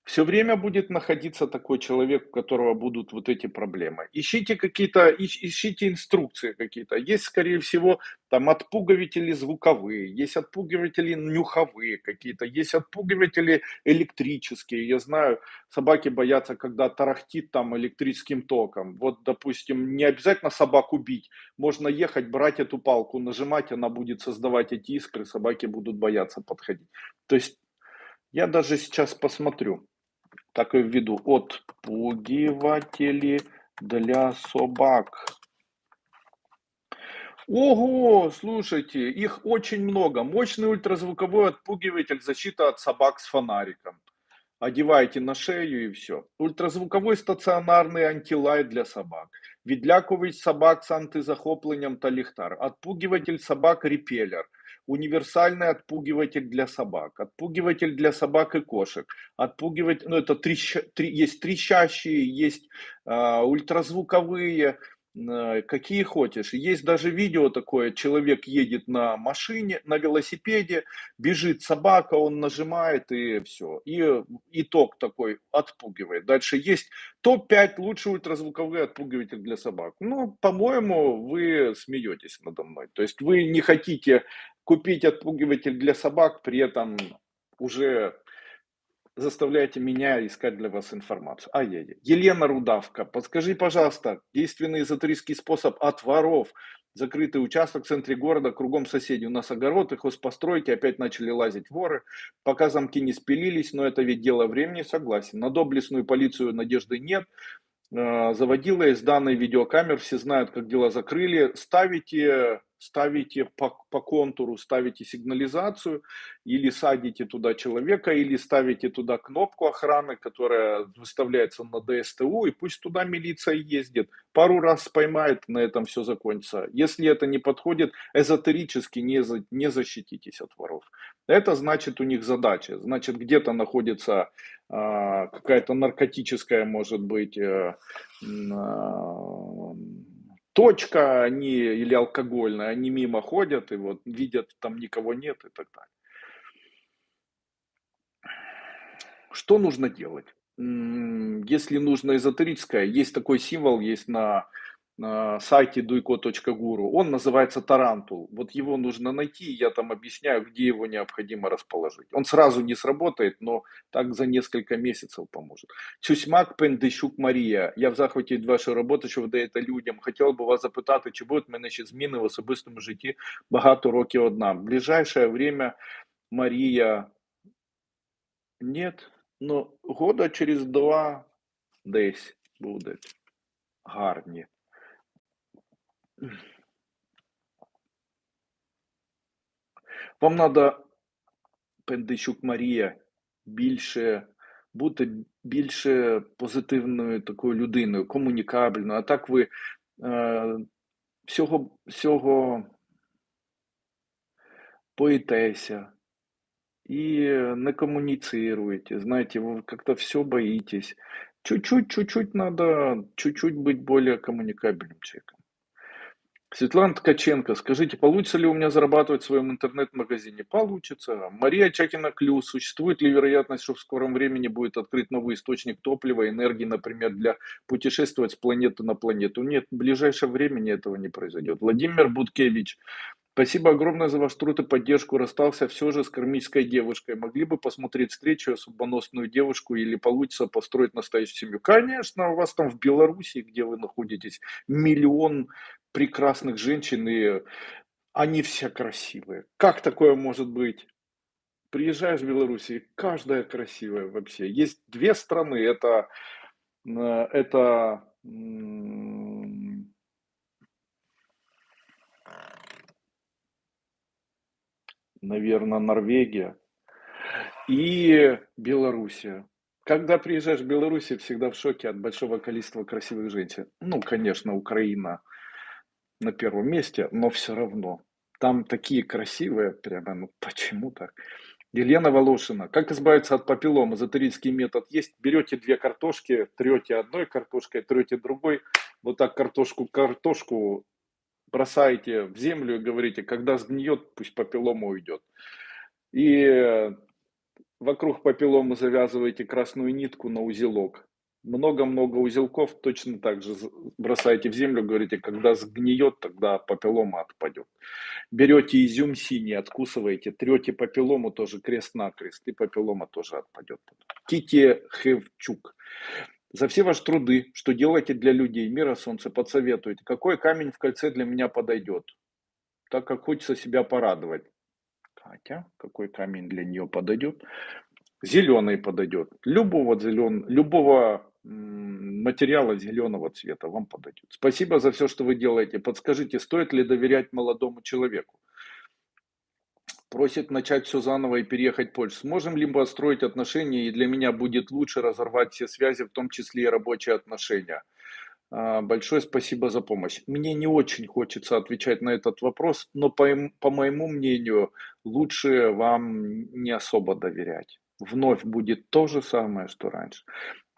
Все время будет находиться такой человек, у которого будут вот эти проблемы. Ищите какие-то, ищите инструкции какие-то. Есть, скорее всего, там отпугиватели звуковые, есть отпугиватели нюховые какие-то, есть отпугиватели электрические. Я знаю, собаки боятся, когда тарахтит там электрическим током. Вот, допустим, не обязательно собаку бить. Можно ехать, брать эту палку, нажимать, она будет создавать эти искры, собаки будут бояться подходить. То есть я даже сейчас посмотрю так и введу отпугиватели для собак. Ого, слушайте, их очень много. Мощный ультразвуковой отпугиватель, защита от собак с фонариком. Одевайте на шею и все. Ультразвуковой стационарный антилайт для собак. Відлякувач собак с антизахопленням та ліхтар. Отпугиватель собак репеллер универсальный отпугиватель для собак, отпугиватель для собак и кошек, отпугивать, ну это трещ, три, есть трещащие, есть э, ультразвуковые, какие хочешь. Есть даже видео такое, человек едет на машине, на велосипеде, бежит собака, он нажимает и все. И итог такой отпугивает. Дальше есть топ-5 лучший ультразвуковый отпугиватель для собак. Ну, по-моему, вы смеетесь надо мной. То есть вы не хотите купить отпугиватель для собак, при этом уже заставляете меня искать для вас информацию. А я, Елена Рудавка, подскажи, пожалуйста, действенный эзотерический способ от воров. Закрытый участок в центре города, кругом соседей. У нас огород, их хозпостройки, опять начали лазить воры. Пока замки не спилились, но это ведь дело времени, согласен. На доблестную полицию надежды нет. Э, заводила из данной видеокамер, все знают, как дела закрыли. Ставите ставите по, по контуру, ставите сигнализацию, или садите туда человека, или ставите туда кнопку охраны, которая выставляется на ДСТУ, и пусть туда милиция ездит. Пару раз поймает, на этом все закончится. Если это не подходит, эзотерически не, за, не защититесь от воров. Это значит у них задача. Значит, где-то находится э, какая-то наркотическая, может быть, э, э, точка, они или алкогольная, они мимо ходят и вот видят, там никого нет и так далее. Что нужно делать? Если нужно эзотерическое, есть такой символ, есть на сайте duiko.guru. Он называется Тарантул. Вот его нужно найти, я там объясняю, где его необходимо расположить. Он сразу не сработает, но так за несколько месяцев поможет. Чусьмак Пендещук Марія. Я в захваті від вашої роботи, що ви даєте людям. Хотів би вас запитати, чи будуть в мене ще зміни в особистому житті багато років одна. В ближайшее время Марія нет, но года через два десь будуть гарні. Вам треба, Пендичук Марія, більше бути більше позитивною такою людиною, комунікабельною. А так ви е, всього всього боїтеся і не коммуницируете, знаете, вы как-то все боитесь. Чуть-чуть, чуть-чуть надо, чуть-чуть быть более коммуникабельным человеком. Светлана Ткаченко, скажите, получится ли у меня зарабатывать в своем интернет-магазине? Получится. Мария Чакина Клюс, существует ли вероятность, что в скором времени будет открыт новый источник топлива, энергии, например, для путешествовать с планеты на планету? Нет, в ближайшее время этого не произойдет. Владимир Буткевич, Спасибо огромное за ваш труд и поддержку. Расстался все же с кармической девушкой. Могли бы посмотреть встречу, судьбоносную девушку или получится построить настоящую семью? Конечно, у вас там в Беларуси, где вы находитесь, миллион прекрасных женщин, и они все красивые. Как такое может быть? Приезжаешь в Беларусь, каждая красивая вообще. Есть две страны, это, э, это наверное, Норвегия и Белоруссия. Когда приезжаешь в Беларусь, всегда в шоке от большого количества красивых женщин. Ну, конечно, Украина на первом месте, но все равно. Там такие красивые, прямо, ну почему так? Елена Волошина. Как избавиться от папиллома? Эзотерический метод есть. Берете две картошки, трете одной картошкой, трете другой. Вот так картошку картошку бросаете в землю и говорите, когда сгниет, пусть папиллома уйдет. И вокруг папилломы завязываете красную нитку на узелок. Много-много узелков точно так же бросаете в землю, говорите, когда сгниет, тогда папиллома отпадет. Берете изюм синий, откусываете, трете папиллому тоже крест-накрест, и папиллома тоже отпадет. Кити Хевчук. За все ваши труды, что делаете для людей, мира солнца, подсоветуйте, какой камень в кольце для меня подойдет, так как хочется себя порадовать. Катя, какой камень для нее подойдет? Зеленый подойдет. Любого, зелен... Любого материала зеленого цвета вам подойдет. Спасибо за все, что вы делаете. Подскажите, стоит ли доверять молодому человеку? Просит начать все заново и переехать в Польшу. Сможем ли мы построить отношения, и для меня будет лучше разорвать все связи, в том числе и рабочие отношения? А, большое спасибо за помощь. Мне не очень хочется отвечать на этот вопрос, но по, по моему мнению, лучше вам не особо доверять. Вновь будет то же самое, что раньше.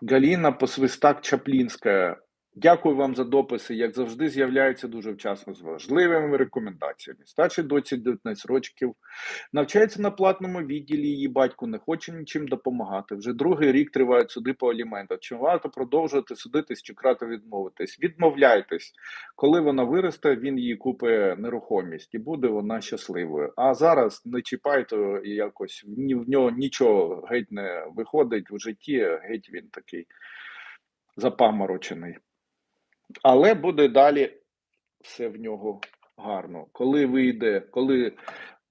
Галіна Посвистак Чаплінська. Дякую вам за дописи. Як завжди, з'являються дуже вчасно з важливими рекомендаціями. Старший доці 19 років навчається на платному відділі. Її батько не хоче нічим допомагати. Вже другий рік тривають суди по аліментах. Чи варто продовжувати судитись чи крати відмовитись? Відмовляйтесь, коли вона виросте, він її купить нерухомість і буде вона щасливою. А зараз не чіпайте якось ні в нього нічого геть не виходить в житті. Геть він такий запаморочений. Але буде далі все в нього гарно. Коли вийде, коли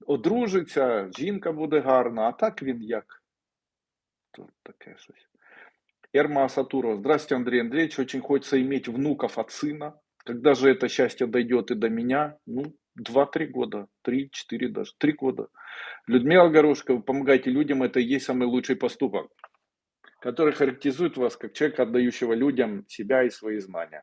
одружиться, жінка буде гарна, а так він як. Тут таке щось. Ерма Сатурова. Здравствуйте, Андрей Андреевич. Очень хочется иметь внуков от сына. Когда же это счастье дойдет и до меня? Ну, 2-3 года, 3-4 даже, 3 года. Людмила Горошко, вы помогаете людям, это и есть самый лучший поступок, который характеризует вас как человека, отдающего людям себя и свои знания.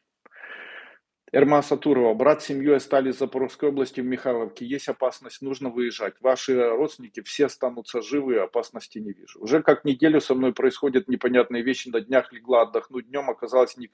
Эрма Сатурова, брат с семьей остались в Запорожской области в Михайловке. Есть опасность, нужно выезжать. Ваши родственники все останутся живы, опасности не вижу. Уже как неделю со мной происходят непонятные вещи. На днях легла отдохнуть, днем оказалось не.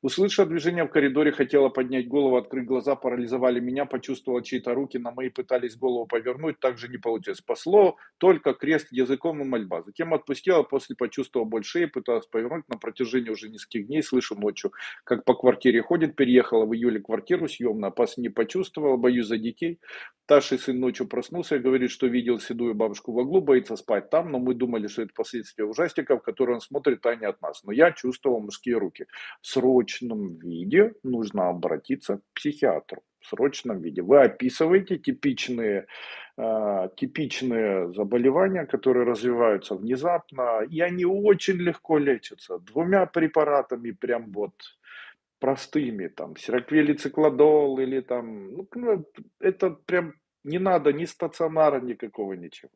Услышав движение в коридоре, хотела поднять голову, открыть глаза, парализовали меня, почувствовала чьи-то руки, на мои пытались голову повернуть, также не получилось. Спасло только крест языком и мольба. Затем отпустила, после почувствовала больше пыталась повернуть на протяжении уже нескольких дней. Слышу ночью, как по квартире ходит, переехал переехала в июле квартиру съемную, опас не почувствовала, боюсь за детей. Старший сын ночью проснулся и говорит, что видел седую бабушку в углу, боится спать там, но мы думали, что это последствия ужастиков, которые он смотрит, а не от нас. Но я чувствовал мужские руки. В срочном виде нужно обратиться к психиатру. В срочном виде. Вы описываете типичные, э, типичные заболевания, которые развиваются внезапно, и они очень легко лечатся. Двумя препаратами прям вот простыми, там, сироквелицикладол или там, ну, ну, это прям не надо ни стационара никакого, ничего.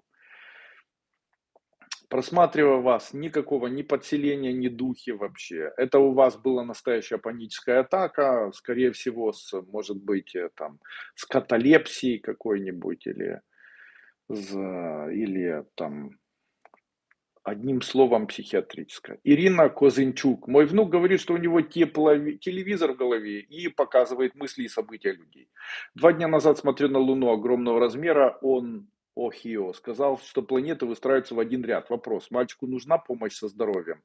Просматривая вас, никакого ни подселения, ни духи вообще. Это у вас была настоящая паническая атака, скорее всего, с, может быть, э, там, с каталепсией какой-нибудь или, или там Одним словом, психиатрическая. Ирина Козынчук. Мой внук говорит, что у него теплови... телевизор в голове и показывает мысли и события людей. Два дня назад смотрю на Луну огромного размера. Он Охио сказал, что планеты выстраиваются в один ряд. Вопрос, мальчику нужна помощь со здоровьем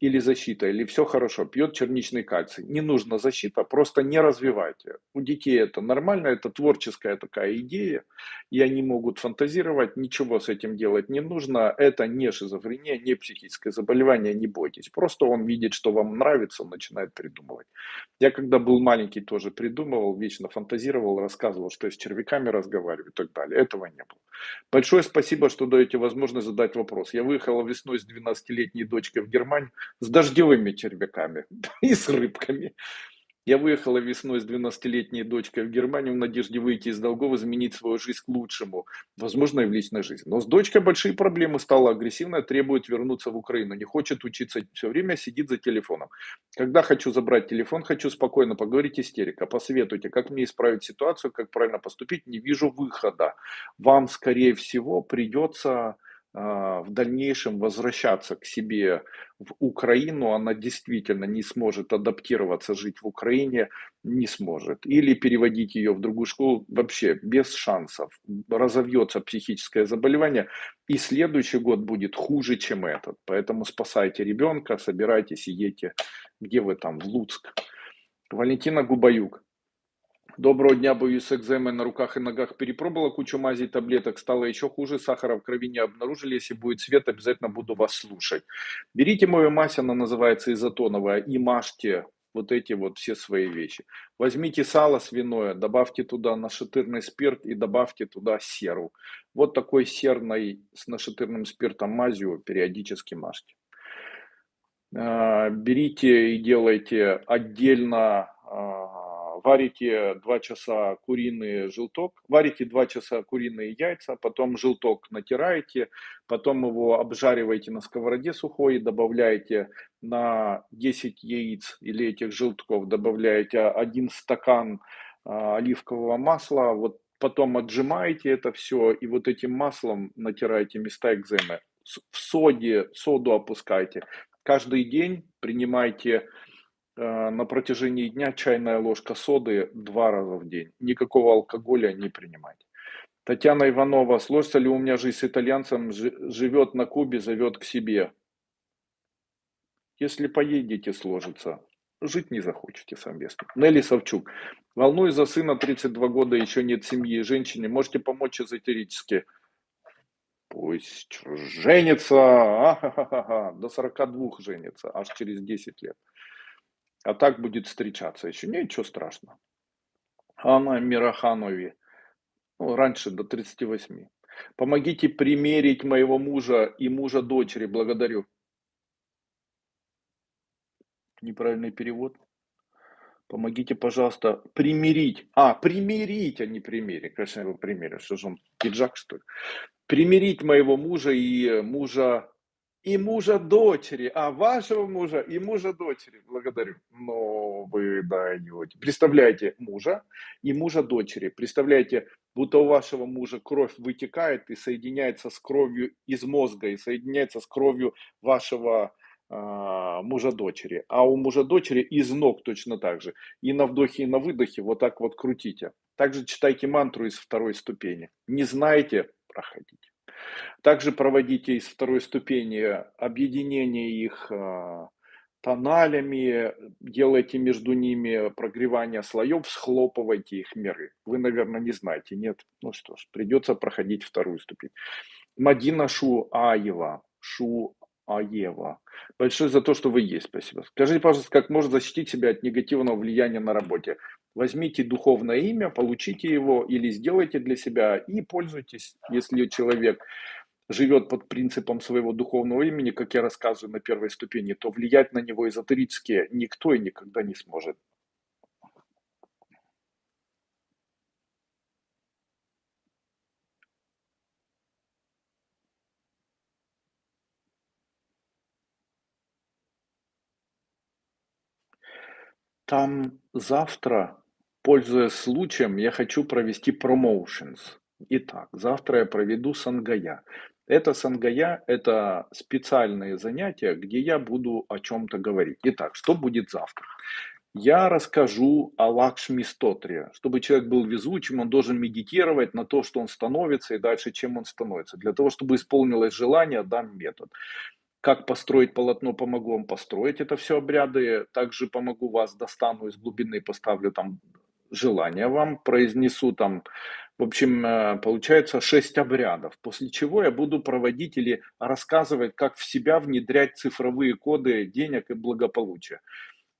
или защита, или все хорошо, пьет черничный кальций. Не нужна защита, просто не развивайте. У детей это нормально, это творческая такая идея, и они могут фантазировать, ничего с этим делать не нужно. Это не шизофрения, не психическое заболевание, не бойтесь. Просто он видит, что вам нравится, он начинает придумывать. Я когда был маленький тоже придумывал, вечно фантазировал, рассказывал, что с червяками разговариваю и так далее. Этого не было. Большое спасибо, что даете возможность задать вопрос. Я выехала весной с 12-летней дочкой в Германию с дождевыми червяками [LAUGHS] и с рыбками. Я выехала весной с 12-летней дочкой в Германию в надежде выйти из долгов, изменить свою жизнь к лучшему, возможно, и в личной жизни. Но с дочкой большие проблемы, стала агрессивная, требует вернуться в Украину, не хочет учиться, все время сидит за телефоном. Когда хочу забрать телефон, хочу спокойно поговорить, истерика. Посоветуйте, как мне исправить ситуацию, как правильно поступить, не вижу выхода. Вам, скорее всего, придется в дальнейшем возвращаться к себе в Украину, она действительно не сможет адаптироваться, жить в Украине не сможет. Или переводить ее в другую школу вообще без шансов. Разовьется психическое заболевание, и следующий год будет хуже, чем этот. Поэтому спасайте ребенка, собирайтесь и едьте, где вы там, в Луцк. Валентина Губаюк. Доброго дня, боюсь экземы на руках и ногах перепробовала кучу мазей, таблеток, стало еще хуже, сахара в крови не обнаружили, если будет свет, обязательно буду вас слушать. Берите мою мазь, она называется изотоновая, и мажьте вот эти вот все свои вещи. Возьмите сало свиное, добавьте туда нашатырный спирт и добавьте туда серу. Вот такой серной с нашатырным спиртом мазью периодически мажьте. А, берите и делайте отдельно а, варите 2 часа куриный желток, варите 2 часа куриные яйца, потом желток натираете, потом его обжариваете на сковороде сухой, добавляете на 10 яиц или этих желтков, добавляете 1 стакан а, оливкового масла, вот потом отжимаете это все и вот этим маслом натираете места экземы. В соде, соду опускайте. Каждый день принимайте на протяжении дня чайная ложка соды два раза в день. Никакого алкоголя не принимать. Татьяна Иванова, сложится ли у меня жизнь с итальянцем, живет на Кубе, зовет к себе. Если поедете, сложится. Жить не захочете совместно. Нелли Савчук. Волнуюсь за сына, 32 года, еще нет семьи. Женщине, можете помочь эзотерически? Пусть женится, а -ха -ха -ха. до 42 женится, аж через 10 лет. А так будет встречаться еще. Ничего страшного. Анна Мираханови. Ну, раньше до 38. Помогите примерить моего мужа и мужа дочери. Благодарю. Неправильный перевод. Помогите, пожалуйста, примирить. А, примирить, а не примерить. Конечно, его примерю. Что же он, пиджак, что ли? Примирить моего мужа и мужа и мужа дочери, а вашего мужа и мужа дочери. Благодарю. Но вы даете. Представляете мужа и мужа дочери. Представляете, будто у вашего мужа кровь вытекает и соединяется с кровью из мозга, и соединяется с кровью вашего э, мужа дочери. А у мужа дочери из ног точно так же. И на вдохе, и на выдохе вот так вот крутите. Также читайте мантру из второй ступени. Не знаете, проходите. Также проводите из второй ступени объединение их а, тоналями, делайте между ними прогревание слоев, схлопывайте их миры. Вы, наверное, не знаете, нет? Ну что ж, придется проходить вторую ступень. Мадина Шу Аева, Шу Аева. Большое за то, что вы есть, спасибо. Скажите, пожалуйста, как можно защитить себя от негативного влияния на работе? Возьмите духовное имя, получите его или сделайте для себя и пользуйтесь, если человек живет под принципом своего духовного имени, как я рассказываю на первой ступени, то влиять на него эзотерически никто и никогда не сможет. Там завтра Пользуясь случаем, я хочу провести promotions. Итак, завтра я проведу сангая. Это сангая – это специальные занятия, где я буду о чем-то говорить. Итак, что будет завтра? Я расскажу о Лакшми Стотре. Чтобы человек был везучим, он должен медитировать на то, что он становится и дальше, чем он становится. Для того, чтобы исполнилось желание, дам метод. Как построить полотно, помогу вам построить это все обряды. Также помогу вас, достану из глубины, поставлю там желание вам, произнесу там, в общем, э, получается шесть обрядов, после чего я буду проводить или рассказывать, как в себя внедрять цифровые коды денег и благополучия.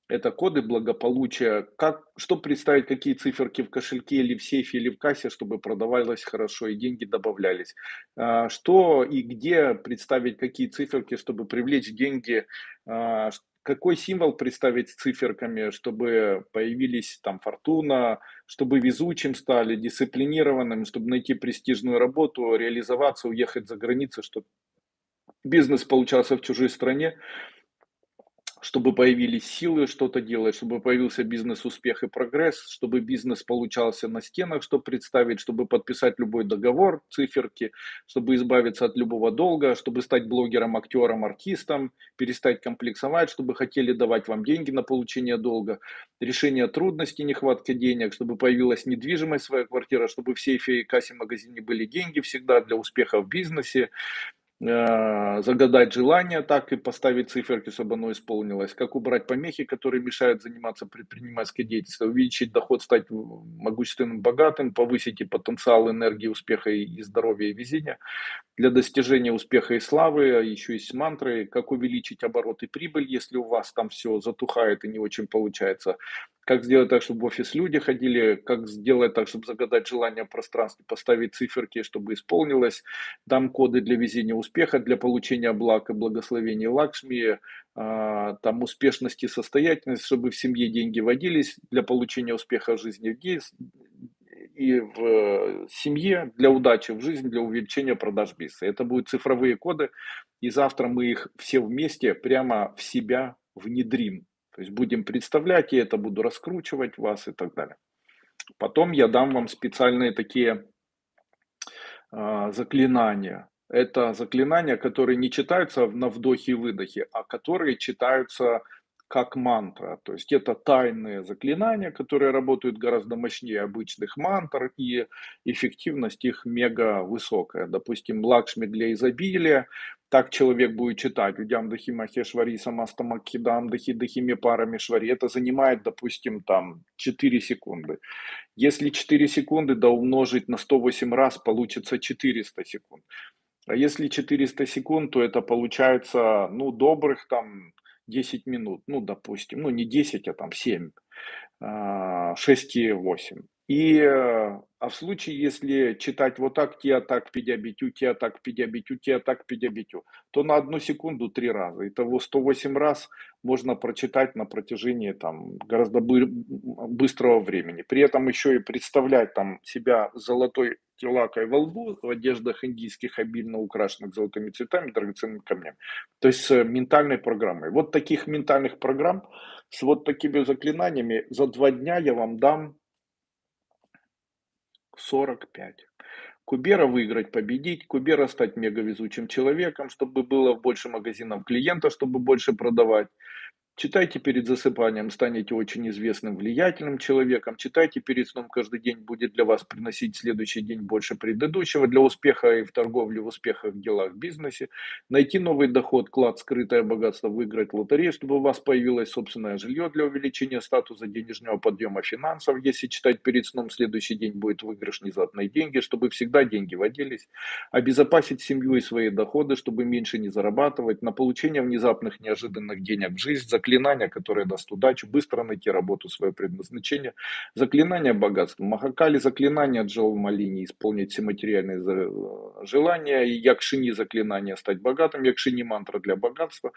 Это коды благополучия, как, что представить, какие циферки в кошельке или в сейфе или в кассе, чтобы продавалось хорошо и деньги добавлялись. А, что и где представить, какие циферки, чтобы привлечь деньги, а, какой символ представить с циферками, чтобы появились там фортуна, чтобы везучим стали, дисциплинированным, чтобы найти престижную работу, реализоваться, уехать за границу, чтобы бизнес получался в чужой стране чтобы появились силы что-то делать, чтобы появился бизнес-успех и прогресс, чтобы бизнес получался на стенах, чтобы представить, чтобы подписать любой договор, циферки, чтобы избавиться от любого долга, чтобы стать блогером, актером, артистом, перестать комплексовать, чтобы хотели давать вам деньги на получение долга, решение трудностей, нехватка денег, чтобы появилась недвижимость, своя квартира, чтобы в сейфе и кассе магазине были деньги всегда для успеха в бизнесе, загадать желание так и поставить циферки, чтобы оно исполнилось, как убрать помехи, которые мешают заниматься предпринимательской деятельностью, увеличить доход, стать могущественным, богатым, повысить и потенциал энергии, успеха и здоровья и везения. Для достижения успеха и славы, а еще есть мантры, как увеличить оборот и прибыль, если у вас там все затухает и не очень получается, как сделать так, чтобы в офис люди ходили, как сделать так, чтобы загадать желание в пространстве, поставить циферки, чтобы исполнилось, дам коды для везения успеха, для получения благ и благословения Лакшми, а, там успешности, состоятельности, чтобы в семье деньги водились для получения успеха в жизни и в семье, для удачи в жизни, для увеличения продаж бизнеса. Это будут цифровые коды, и завтра мы их все вместе прямо в себя внедрим. То есть будем представлять, и это буду раскручивать вас и так далее. Потом я дам вам специальные такие э, заклинания. Это заклинания, которые не читаются на вдохе и выдохе, а которые читаются как мантра. То есть это тайные заклинания, которые работают гораздо мощнее обычных мантр, и эффективность их мега высокая. Допустим, Лакшми для изобилия, так человек будет читать Удям Дахи Махешвари, Самастамакхидам Дахи Дахими парами Швари. Это занимает, допустим, там 4 секунды. Если 4 секунды да умножить на 108 раз, получится 400 секунд. А если 400 секунд, то это получается, ну, добрых там 10 минут, ну, допустим, ну, не 10, а там 7, 6 и 8. И, э, а в случае, если читать вот так, тия так, пидябитю, тия так, пидябитю, тия так, пидябитю, то на одну секунду три раза. Итого 108 раз можно прочитать на протяжении там гораздо быстрого времени. При этом еще и представлять там себя золотой телакой во лбу, в одеждах индийских, обильно украшенных золотыми цветами, драгоценными камнями. То есть с ментальной программой. Вот таких ментальных программ с вот такими заклинаниями за два дня я вам дам 45. Кубера выиграть, победить, Кубера стать мегавезучим человеком, чтобы было больше магазинов клиента, чтобы больше продавать, Читайте перед засыпанием, станете очень известным, влиятельным человеком. Читайте перед сном каждый день, будет для вас приносить следующий день больше предыдущего для успеха и в торговле, в успехах, в делах, в бизнесе. Найти новый доход, клад, скрытое богатство, выиграть лотерею, чтобы у вас появилось собственное жилье для увеличения статуса денежного подъема финансов. Если читать перед сном, следующий день будет выигрыш внезапные деньги, чтобы всегда деньги водились. Обезопасить семью и свои доходы, чтобы меньше не зарабатывать. На получение внезапных неожиданных денег в жизнь, заклинания, которое даст удачу, быстро найти работу, свое предназначение, заклинание богатства, Махакали, заклинание Джоу Малини, исполнить все материальные желания, и Якшини заклинание стать богатым, Якшини мантра для богатства,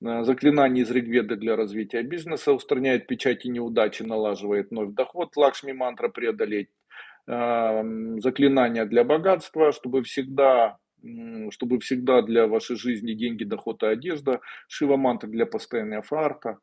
э, заклинание из Ригведы для развития бизнеса, устраняет печати неудачи, налаживает вновь доход, Лакшми мантра преодолеть, э, заклинания для богатства, чтобы всегда чтобы всегда для вашей жизни деньги, доход и одежда, Шива мантра для постоянного фарта,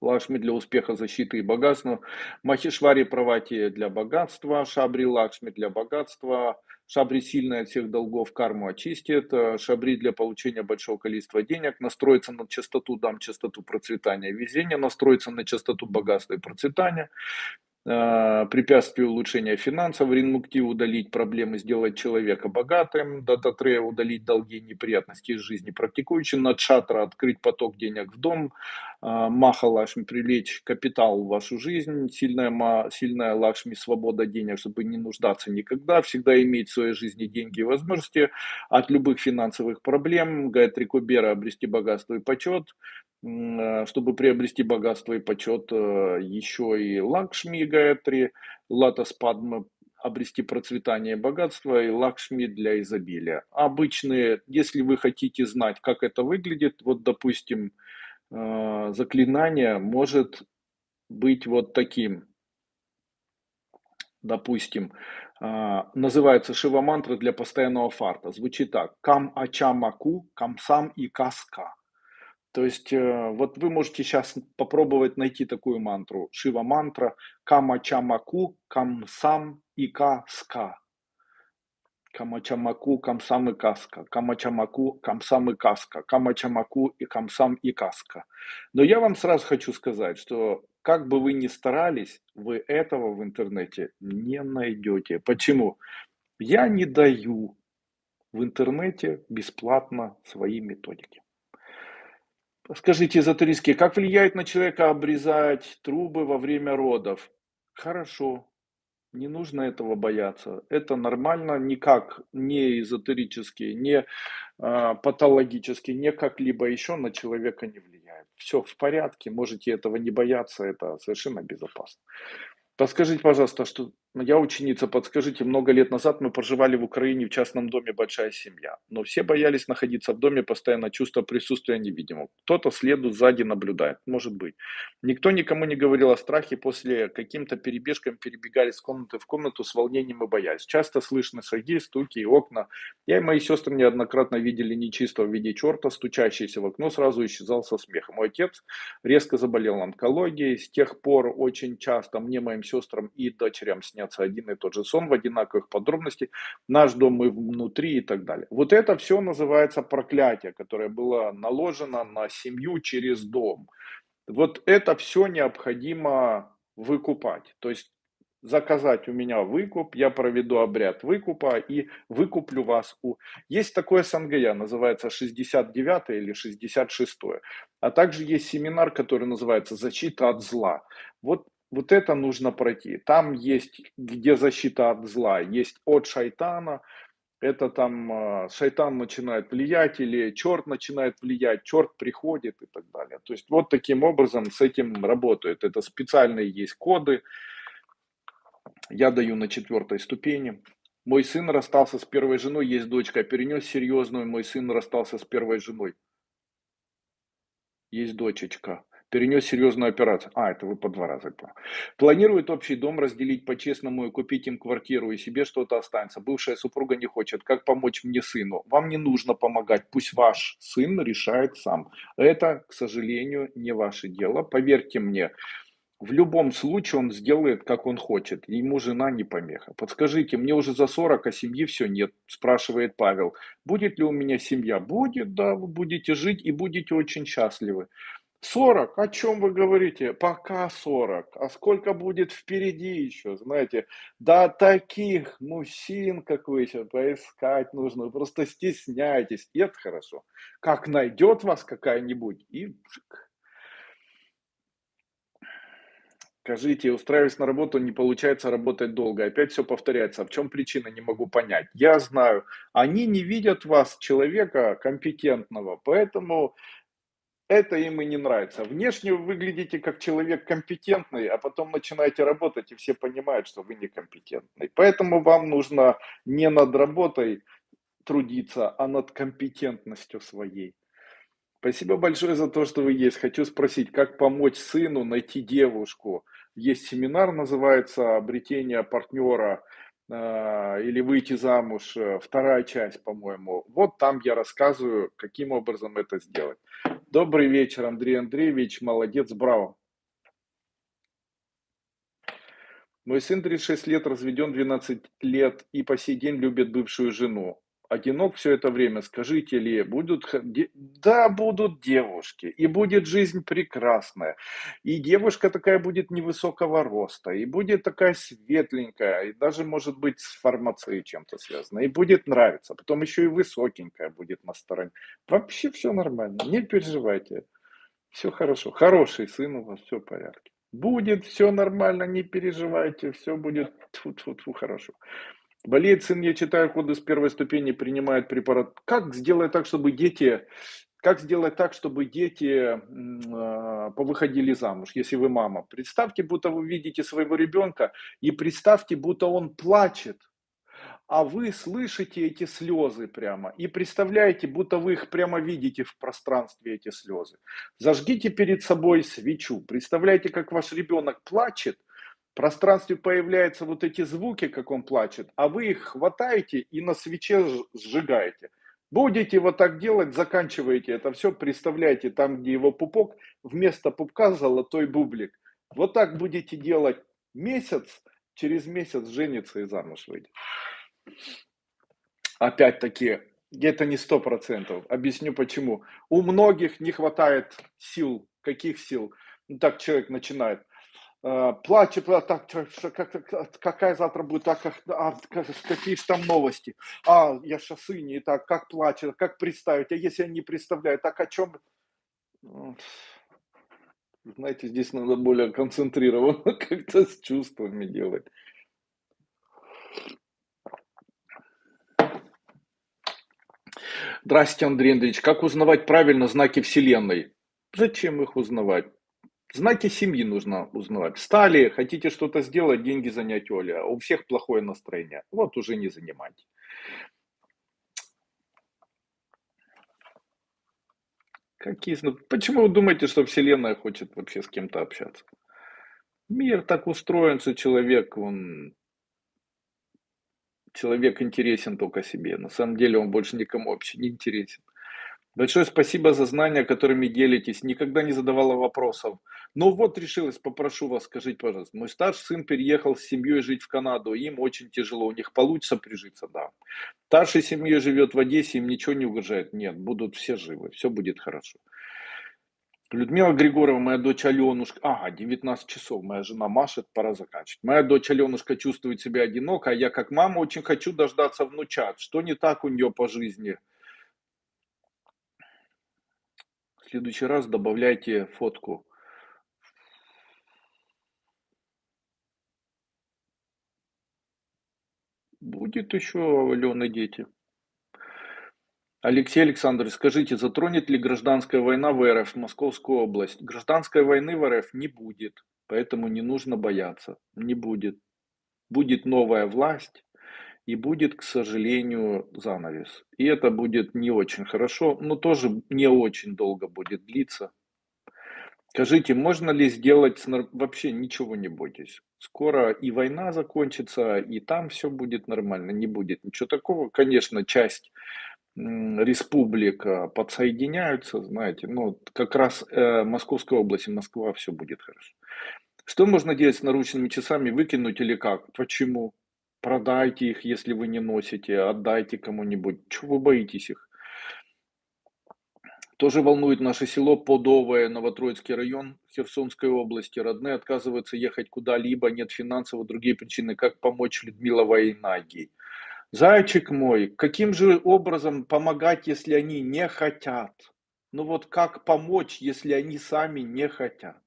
Лакшми для успеха, защиты и богатства, Махишвари Правати для богатства, Шабри Лакшми для богатства, Шабри сильная от всех долгов карму очистит, Шабри для получения большого количества денег, настроиться на частоту, дам частоту процветания. Везения, настроиться на частоту богатства и процветания, Э, препятствие улучшения финансов, ринмукти удалить проблемы, сделать человека богатым, дататрея удалить долги неприятности из жизни практикующим, надшатра открыть поток денег в дом, э, маха лакшми привлечь капитал в вашу жизнь, сильная, сильная лакшми свобода денег, чтобы не нуждаться никогда, всегда иметь в своей жизни деньги и возможности от любых финансовых проблем, Гайатри Кубера обрести богатство и почет, чтобы приобрести богатство и почет, э, еще и Лакшми Гаятри, Латас Падма обрести процветание и богатство и лакшми для изобилия. Обычные, если вы хотите знать, как это выглядит, вот, допустим, э, заклинание может быть вот таким. Допустим, называется Шива-мантра для постоянного фарта. Звучит так. Кам ачамаку, камсам и каска. То есть, э, вот вы можете сейчас попробовать найти такую мантру. Шива-мантра. Кам ачамаку, камсам и каска. Камачамаку, камсам и каска. Камачамаку, камсам и каска. Камачамаку и камсам и каска. Но я вам сразу хочу сказать, что как бы вы ни старались, вы этого в интернете не найдете. Почему? Я не даю в интернете бесплатно свои методики. Скажите, эзотерически, как влияет на человека обрезать трубы во время родов? Хорошо, не нужно этого бояться. Это нормально, никак не эзотерически, не э, патологически, не как-либо еще на человека не влияет. Все в порядке, можете этого не бояться, это совершенно безопасно. Подскажите, пожалуйста, что я ученица, подскажите, много лет назад мы проживали в Украине в частном доме большая семья, но все боялись находиться в доме, постоянно чувство присутствия невидимого. Кто-то следует сзади, наблюдает, может быть. Никто никому не говорил о страхе, после каким-то перебежкам перебегали с комнаты в комнату с волнением и боясь. Часто слышны шаги, стуки и окна. Я и мои сестры неоднократно видели нечистого в виде черта, стучащийся в окно, сразу исчезал со смехом. Мой отец резко заболел онкологией, с тех пор очень часто мне, моим сестрам и дочерям снятся один и тот же сон в одинаковых подробностях, наш дом и внутри и так далее. Вот это все называется проклятие, которое было наложено на семью через дом. Вот это все необходимо выкупать. То есть заказать у меня выкуп, я проведу обряд выкупа и выкуплю вас у... Есть такое СНГЯ, называется 69 или 66. А также есть семинар, который называется «Защита от зла». Вот вот это нужно пройти. Там есть, где защита от зла, есть от шайтана, это там а, шайтан начинает влиять или черт начинает влиять, черт приходит и так далее. То есть вот таким образом с этим работают. Это специальные есть коды. Я даю на четвертой ступени. Мой сын расстался с первой женой, есть дочка, перенес серьезную, мой сын расстался с первой женой. Есть дочечка перенес серьезную операцию. А, это вы по два раза. Планирует общий дом разделить по-честному и купить им квартиру, и себе что-то останется. Бывшая супруга не хочет. Как помочь мне сыну? Вам не нужно помогать. Пусть ваш сын решает сам. Это, к сожалению, не ваше дело. Поверьте мне, в любом случае он сделает, как он хочет. Ему жена не помеха. Подскажите, мне уже за 40, а семьи все нет, спрашивает Павел. Будет ли у меня семья? Будет, да, вы будете жить и будете очень счастливы. 40, о чем вы говорите? Пока 40. А сколько будет впереди еще, знаете? Да таких мужчин, как вы сейчас, поискать нужно. Просто стесняетесь. И это хорошо. Как найдет вас какая-нибудь, и Скажите, устраиваясь на работу, не получается работать долго. Опять все повторяется. А в чем причина, не могу понять. Я знаю, они не видят вас, человека компетентного, поэтому это им и не нравится. Внешне вы выглядите как человек компетентный, а потом начинаете работать, и все понимают, что вы некомпетентный. Поэтому вам нужно не над работой трудиться, а над компетентностью своей. Спасибо большое за то, что вы есть. Хочу спросить, как помочь сыну найти девушку. Есть семинар, называется «Обретение партнера» или выйти замуж, э, вторая часть, по-моему. Вот там я рассказываю, каким образом это сделать. Добрый вечер, Андрей Андреевич, молодец, браво. Мой сын 36 лет, разведен 12 лет и по сей день любит бывшую жену одинок все это время, скажите ли, будут, да, будут девушки, и будет жизнь прекрасная, и девушка такая будет невысокого роста, и будет такая светленькая, и даже может быть с фармацией чем-то связана, и будет нравиться, потом еще и высокенькая будет на стороне. Вообще все нормально, не переживайте, все хорошо, хороший сын у вас, все в порядке. Будет все нормально, не переживайте, все будет тьфу -тьфу -тьфу, хорошо. Болеет сын, я читаю коды с первой ступени, принимает препарат. Как сделать так, чтобы дети, как сделать так, чтобы дети э, повыходили замуж, если вы мама? Представьте, будто вы видите своего ребенка, и представьте, будто он плачет. а вы слышите эти слезы прямо и представляете, будто вы их прямо видите в пространстве, эти слезы. Зажгите перед собой свечу, представляете, как ваш ребенок плачет, пространстве появляются вот эти звуки, как он плачет, а вы их хватаете и на свече сжигаете. Будете вот так делать, заканчиваете это все, представляете, там, где его пупок, вместо пупка золотой бублик. Вот так будете делать месяц, через месяц женится и замуж выйдет. Опять-таки, где-то не сто процентов. Объясню почему. У многих не хватает сил. Каких сил? Ну, так человек начинает. Э, плачет, а так, как, какая завтра будет, а, а, какие же там новости, а, я шоссы не так, как плачет, как представить, а если я не представляю, так о чем? Знаете, здесь надо более концентрированно [LAUGHS] как-то с чувствами делать. Здравствуйте, Андрей Андреевич. Как узнавать правильно знаки Вселенной? Зачем их узнавать? Знаки семьи нужно узнавать. Встали, хотите что-то сделать, деньги занять Оля. У всех плохое настроение. Вот уже не занимайте. Какие? Почему вы думаете, что Вселенная хочет вообще с кем-то общаться? Мир так устроен, что человек, он человек интересен только себе. На самом деле он больше никому вообще не интересен. Большое спасибо за знания, которыми делитесь. Никогда не задавала вопросов. Но вот решилась, попрошу вас, скажите, пожалуйста. Мой старший сын переехал с семьей жить в Канаду. Им очень тяжело. У них получится прижиться, да. Старший семьей живет в Одессе, им ничего не угрожает. Нет, будут все живы, все будет хорошо. Людмила Григорьева, моя дочь Аленушка, ага, 19 часов, моя жена машет, пора заканчивать. Моя дочь Аленушка чувствует себя одиноко, а я как мама очень хочу дождаться внучат. Что не так у нее по жизни? В следующий раз добавляйте фотку. Будет еще у Алены дети. Алексей Александрович, скажите, затронет ли гражданская война в РФ Московскую область? Гражданской войны в РФ не будет, поэтому не нужно бояться. Не будет. Будет новая власть и будет, к сожалению, занавес. И это будет не очень хорошо, но тоже не очень долго будет длиться. Скажите, можно ли сделать, вообще ничего не бойтесь. Скоро и война закончится, и там все будет нормально, не будет ничего такого. Конечно, часть республика подсоединяются, знаете, ну, как раз э, область и Москва, все будет хорошо. Что можно делать с наручными часами, выкинуть или как? Почему? Продайте их, если вы не носите, отдайте кому-нибудь. Чего вы боитесь их? Тоже волнует наше село Подовое, Новотроицкий район Херсонской области. Родные отказываются ехать куда-либо, нет финансовых, другие причины. Как помочь Людмила Войнаги? Зайчик мой, каким же образом помогать, если они не хотят? Ну вот как помочь, если они сами не хотят?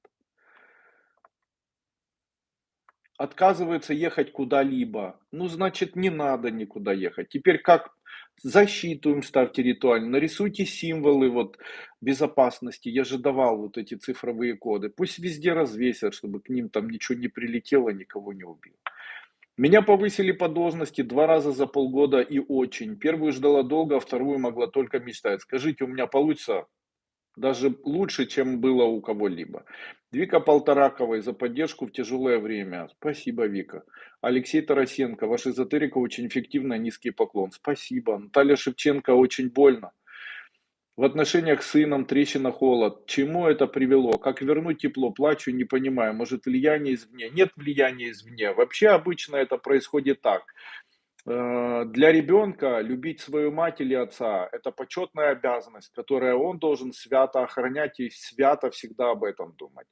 Отказываются ехать куда-либо. Ну, значит, не надо никуда ехать. Теперь как защиту им ставьте ритуально, нарисуйте символы вот безопасности. Я же давал вот эти цифровые коды. Пусть везде развесят, чтобы к ним там ничего не прилетело, никого не убило. Меня повысили по должности два раза за полгода и очень. Первую ждала долго, а вторую могла только мечтать. Скажите, у меня получится даже лучше, чем было у кого-либо. Вика Полтораковой за поддержку в тяжелое время. Спасибо, Вика. Алексей Тарасенко, ваша эзотерика очень эффективная, низкий поклон. Спасибо. Наталья Шевченко, очень больно. В отношениях с сыном трещина холод. Чему это привело? Как вернуть тепло? Плачу, не понимаю. Может влияние извне? Нет влияния извне. Вообще обычно это происходит так. Э, для ребенка любить свою мать или отца – это почетная обязанность, которую он должен свято охранять и свято всегда об этом думать.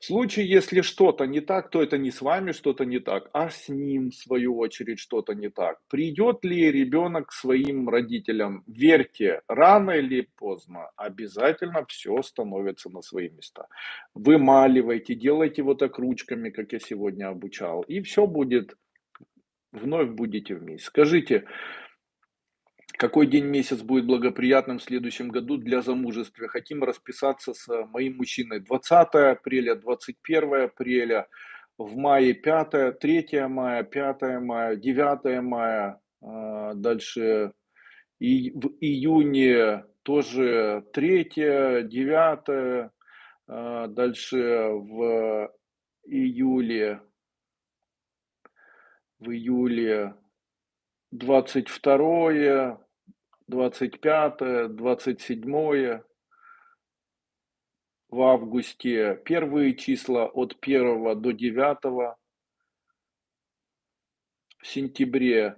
В случае, если что-то не так, то это не с вами что-то не так, а с ним, в свою очередь, что-то не так. Придет ли ребенок к своим родителям? Верьте, рано или поздно обязательно все становится на свои места. Вымаливайте, делайте вот так ручками, как я сегодня обучал, и все будет, вновь будете вместе. Скажите, какой день месяц будет благоприятным в следующем году для замужества? Хотим расписаться с моим мужчиной 20 апреля, 21 апреля, в мае 5, 3 мая, 5 мая, 9 мая, а, дальше и в июне тоже 3, 9, а, дальше в июле, в июле 22, 25, 27, в августе первые числа от 1 до 9, в сентябре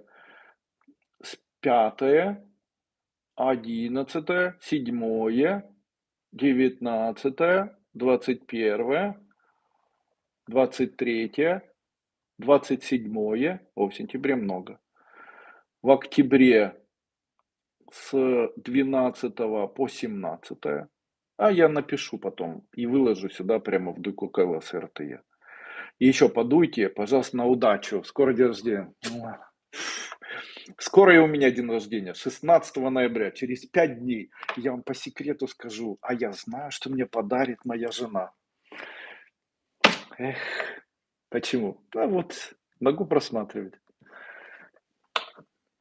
с 5, 11, 7, 19, 21, 23, 27, о, в сентябре много. В октябре с 12 по 17. А я напишу потом и выложу сюда прямо в дуйку КЛС РТЕ. И еще подуйте, пожалуйста, на удачу. Скоро день рождения. Скоро и у меня день рождения, 16 ноября, через 5 дней. Я вам по секрету скажу, а я знаю, что мне подарит моя жена. Эх, почему? Да вот, могу просматривать.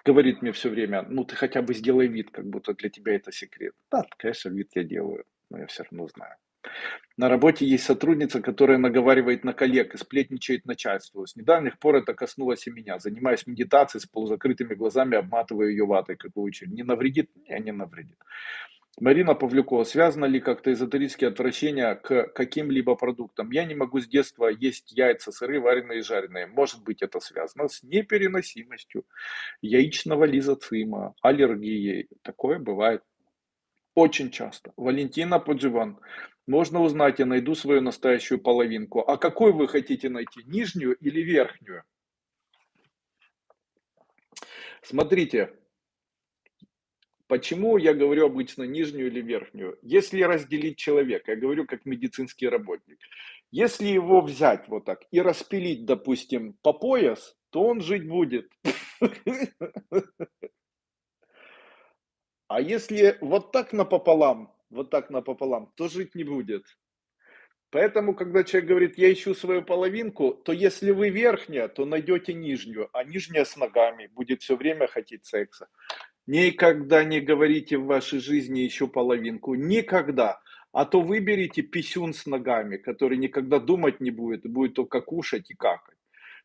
Говорит мне все время, ну ты хотя бы сделай вид, как будто для тебя это секрет. Да, конечно, вид я делаю, но я все равно знаю. На работе есть сотрудница, которая наговаривает на коллег и сплетничает начальству. С недавних пор это коснулось и меня. Занимаюсь медитацией с полузакрытыми глазами, обматываю ее ватой, как учитель. Не навредит? Не, не навредит. Марина Павлюкова, связано ли как-то эзотерические отвращения к каким-либо продуктам? Я не могу с детства есть яйца сырые, вареные и жареные. Может быть это связано с непереносимостью яичного лизоцима, аллергией. Такое бывает очень часто. Валентина Подживан. Можно узнать, я найду свою настоящую половинку. А какой вы хотите найти, нижнюю или верхнюю? Смотрите, почему я говорю обычно нижнюю или верхнюю? Если разделить человека, я говорю как медицинский работник, если его взять вот так и распилить, допустим, по пояс, то он жить будет. А если вот так напополам, вот так напополам, то жить не будет. Поэтому, когда человек говорит, я ищу свою половинку, то если вы верхняя, то найдете нижнюю, а нижняя с ногами будет все время хотеть секса. Никогда не говорите в вашей жизни ищу половинку. Никогда. А то выберите писюн с ногами, который никогда думать не будет, будет только кушать и какать.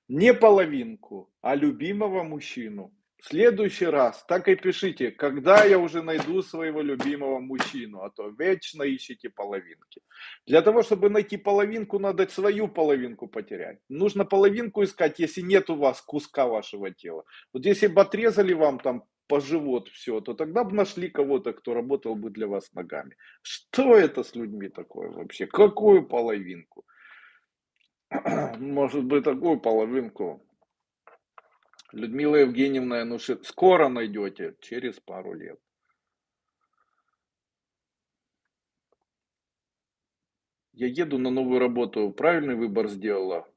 Не половинку, а любимого мужчину. В следующий раз так и пишите, когда я уже найду своего любимого мужчину, а то вечно ищите половинки. Для того, чтобы найти половинку, надо свою половинку потерять. Нужно половинку искать, если нет у вас куска вашего тела. Вот если бы отрезали вам там по живот все, то тогда бы нашли кого-то, кто работал бы для вас ногами. Что это с людьми такое вообще? Какую половинку? [CLEARS THROAT] Может быть, такую половинку Людмила Евгеньевна, ну скоро найдете, через пару лет. Я еду на новую работу, правильный выбор сделала?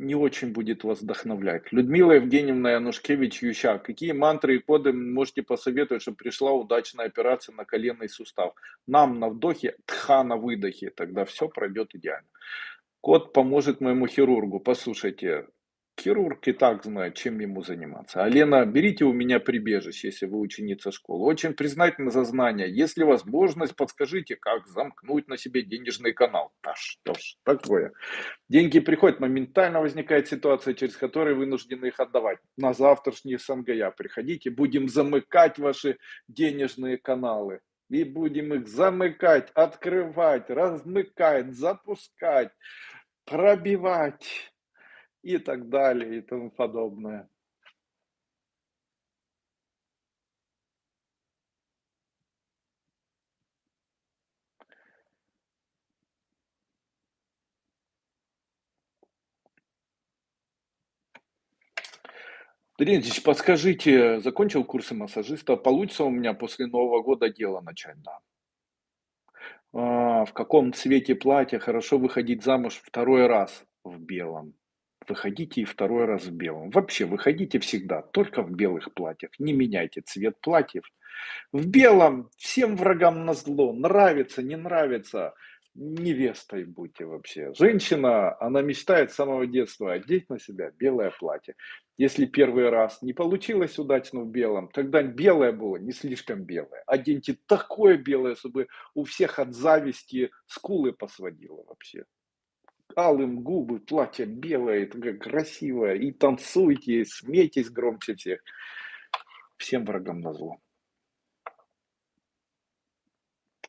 Не очень будет вас вдохновлять. Людмила Евгеньевна Янушкевич Юща, какие мантры и коды можете посоветовать, чтобы пришла удачная операция на коленный сустав? Нам на вдохе, тха на выдохе, тогда все пройдет идеально. Код поможет моему хирургу. Послушайте, Хирург и так знает, чем ему заниматься. А Лена, берите у меня прибежище, если вы ученица школы. Очень признательна за знания. Если возможность, подскажите, как замкнуть на себе денежный канал. Да что ж такое. Деньги приходят, моментально возникает ситуация, через которую вынуждены их отдавать. На завтрашний СНГЯ приходите, будем замыкать ваши денежные каналы. И будем их замыкать, открывать, размыкать, запускать, пробивать и так далее и тому подобное. Дмитрий подскажите, закончил курсы массажиста, получится у меня после Нового года дело начать? Да. А, в каком цвете платья хорошо выходить замуж второй раз в белом? Выходите и второй раз в белом. Вообще, выходите всегда только в белых платьях. Не меняйте цвет платьев. В белом всем врагам на зло. Нравится, не нравится. невестой будьте вообще. Женщина, она мечтает с самого детства одеть на себя белое платье. Если первый раз не получилось удачно в белом, тогда белое было не слишком белое. Оденьте такое белое, чтобы у всех от зависти скулы посводило вообще. Алым губы, платье белое, такое красивое. И танцуйте, смейтесь громче всех. Всем врагам на зло.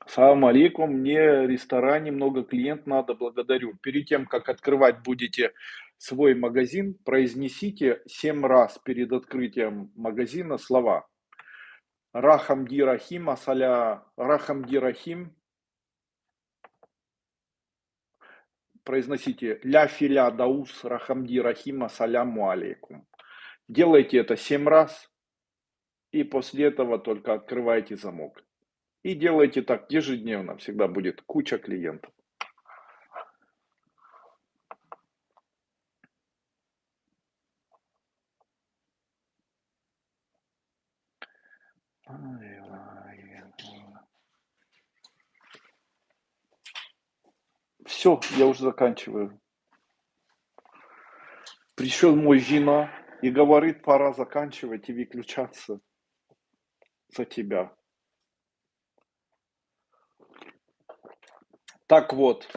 Салам алейкум, мне ресторане много клиент надо, благодарю. Перед тем, как открывать будете свой магазин, произнесите 7 раз перед открытием магазина слова. Рахамди Рахим, Асаля Рахамди Рахим. Произносите Ля Филя Даус Рахамди Рахим, Асаляму алейкум. Делайте это 7 раз и после этого только открывайте замок. И делайте так ежедневно, всегда будет куча клиентов. Все, я уже заканчиваю. Пришел мой жена и говорит, пора заканчивать и выключаться за тебя. Так вот,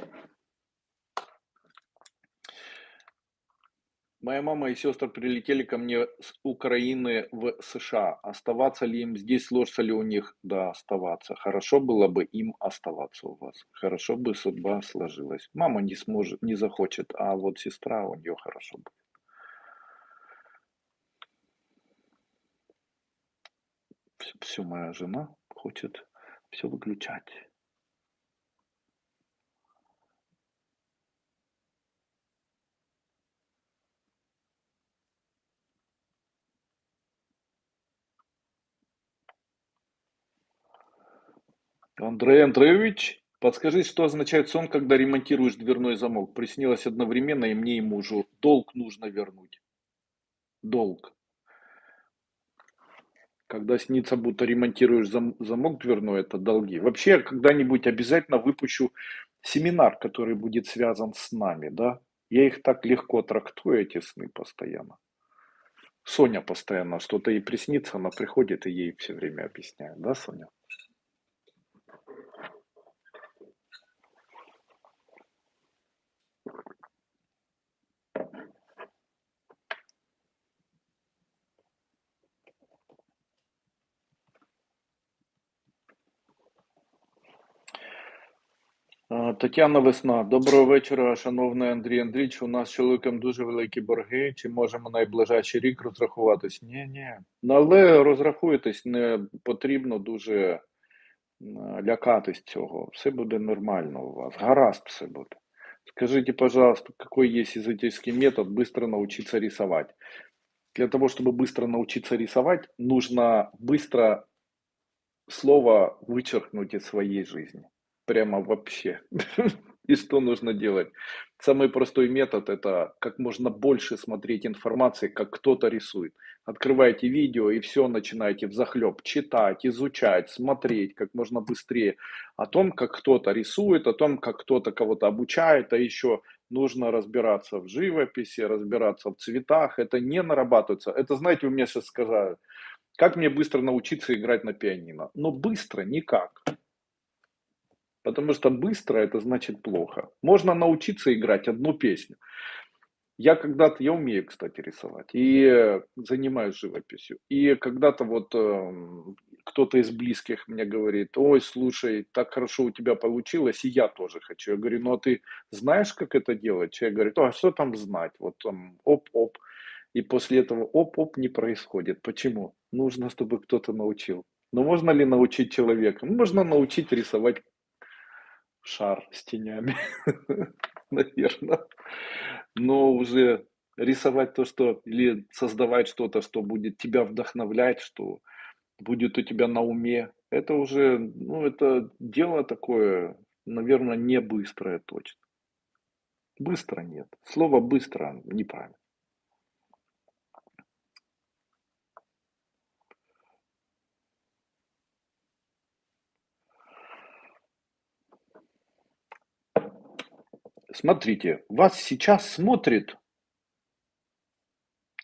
моя мама и сестры прилетели ко мне с Украины в США. Оставаться ли им здесь, сложится ли у них? Да, оставаться. Хорошо было бы им оставаться у вас. Хорошо бы судьба сложилась. Мама не сможет, не захочет, а вот сестра у нее хорошо будет. Все, моя жена хочет все выключать. Андрей Андреевич, подскажи, что означает сон, когда ремонтируешь дверной замок? Приснилось одновременно и мне, и мужу. Долг нужно вернуть. Долг. Когда снится, будто ремонтируешь зам, замок дверной, это долги. Вообще, когда-нибудь обязательно выпущу семинар, который будет связан с нами, да? Я их так легко трактую, эти сны постоянно. Соня постоянно что-то ей приснится, она приходит и ей все время объясняет, да, Соня? Тетяна Весна, доброго вечора, шановний Андрій Андрійович. У нас з чоловіком дуже великі борги. Чи можемо найближчий рік розрахуватись? Ні, ні. Ну, але розрахуйтесь, не потрібно дуже лякатись цього. Все буде нормально у вас. Гаразд все буде. Скажите, пожалуйста, какой есть эзотерический метод быстро научиться рисовать? Для того, чтобы быстро научиться рисовать, нужно быстро слово вычеркнуть из своей жизни Прямо вообще. [LAUGHS] И что нужно делать? Самый простой метод – это как можно больше смотреть информации, как кто-то рисует. Открываете видео и все начинаете взахлеб читать, изучать, смотреть как можно быстрее о том, как кто-то рисует, о том, как кто-то кого-то обучает, а еще нужно разбираться в живописи, разбираться в цветах. Это не нарабатывается. Это, знаете, вы мне сейчас сказали, как мне быстро научиться играть на пианино? Но быстро никак. Потому что быстро это значит плохо. Можно научиться играть одну песню. Я когда-то, я умею, кстати, рисовать и занимаюсь живописью. И когда-то вот э, кто-то из близких мне говорит, ой, слушай, так хорошо у тебя получилось, и я тоже хочу. Я говорю, ну а ты знаешь, как это делать? Человек говорит, а что там знать? Вот там оп-оп. И после этого оп-оп не происходит. Почему? Нужно, чтобы кто-то научил. Но можно ли научить человека? Можно научить рисовать шар с тенями, [LAUGHS] наверное. Но уже рисовать то, что, или создавать что-то, что будет тебя вдохновлять, что будет у тебя на уме, это уже, ну, это дело такое, наверное, не быстрое точно. Быстро нет. Слово быстро неправильно. Смотрите, вас сейчас смотрит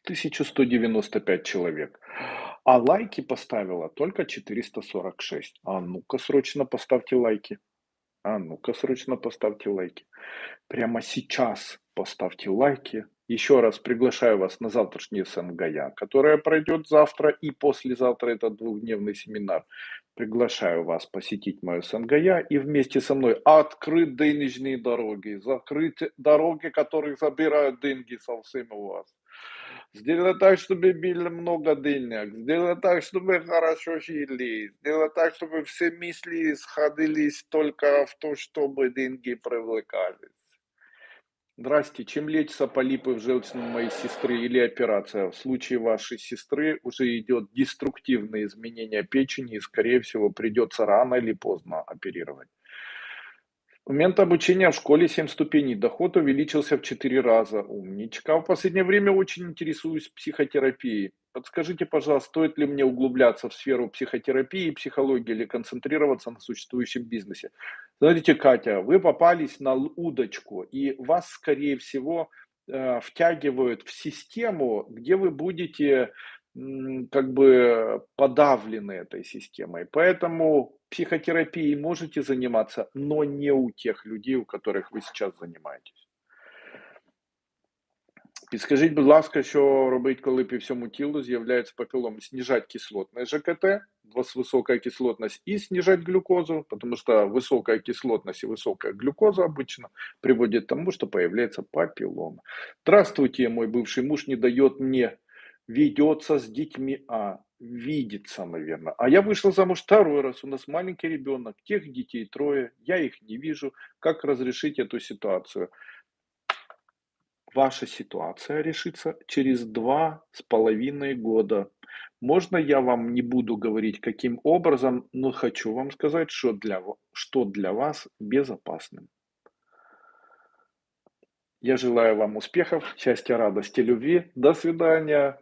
1195 человек, а лайки поставило только 446. А ну-ка срочно поставьте лайки. А ну-ка срочно поставьте лайки. Прямо сейчас поставьте лайки. Еще раз приглашаю вас на завтрашний СНГЯ, которая пройдет завтра и послезавтра. Это двухдневный семинар. Приглашаю вас посетить мою СНГЯ и вместе со мной открыть денежные дороги, закрыть дороги, которые забирают деньги совсем у вас. Сделать так, чтобы было много денег. Сделать так, чтобы хорошо жили. Сделать так, чтобы все мысли сходились только в то, чтобы деньги привлекались. Здрасте, чем лечится полипы в желчном моей сестры или операция? В случае вашей сестры уже идет деструктивное изменение печени и, скорее всего, придется рано или поздно оперировать. Момент обучения в школе 7 ступеней. Доход увеличился в 4 раза. Умничка. В последнее время очень интересуюсь психотерапией. Подскажите, пожалуйста, стоит ли мне углубляться в сферу психотерапии и психологии или концентрироваться на существующем бизнесе? Смотрите, Катя, вы попались на удочку, и вас, скорее всего, э, втягивают в систему, где вы будете как бы подавлены этой системой. Поэтому психотерапией можете заниматься, но не у тех людей, у которых вы сейчас занимаетесь. Підскажіть, будь ласка, що робить, коли по всьому тілу з'являється папілом? Снижать кислотность ЖКТ, высокая кислотность, и снижать глюкозу, потому что высокая кислотность и высокая глюкоза обычно приводит к тому, что появляется папиллома. Здравствуйте, мой бывший муж не дает мне ведется с детьми, а видится, наверное. А я вышла замуж второй раз, у нас маленький ребенок, тех детей трое, я их не вижу. Как разрешить эту ситуацию? Ваша ситуация решится через два с половиной года. Можно я вам не буду говорить, каким образом, но хочу вам сказать, что для, что для вас безопасным. Я желаю вам успехов, счастья, радости, любви. До свидания.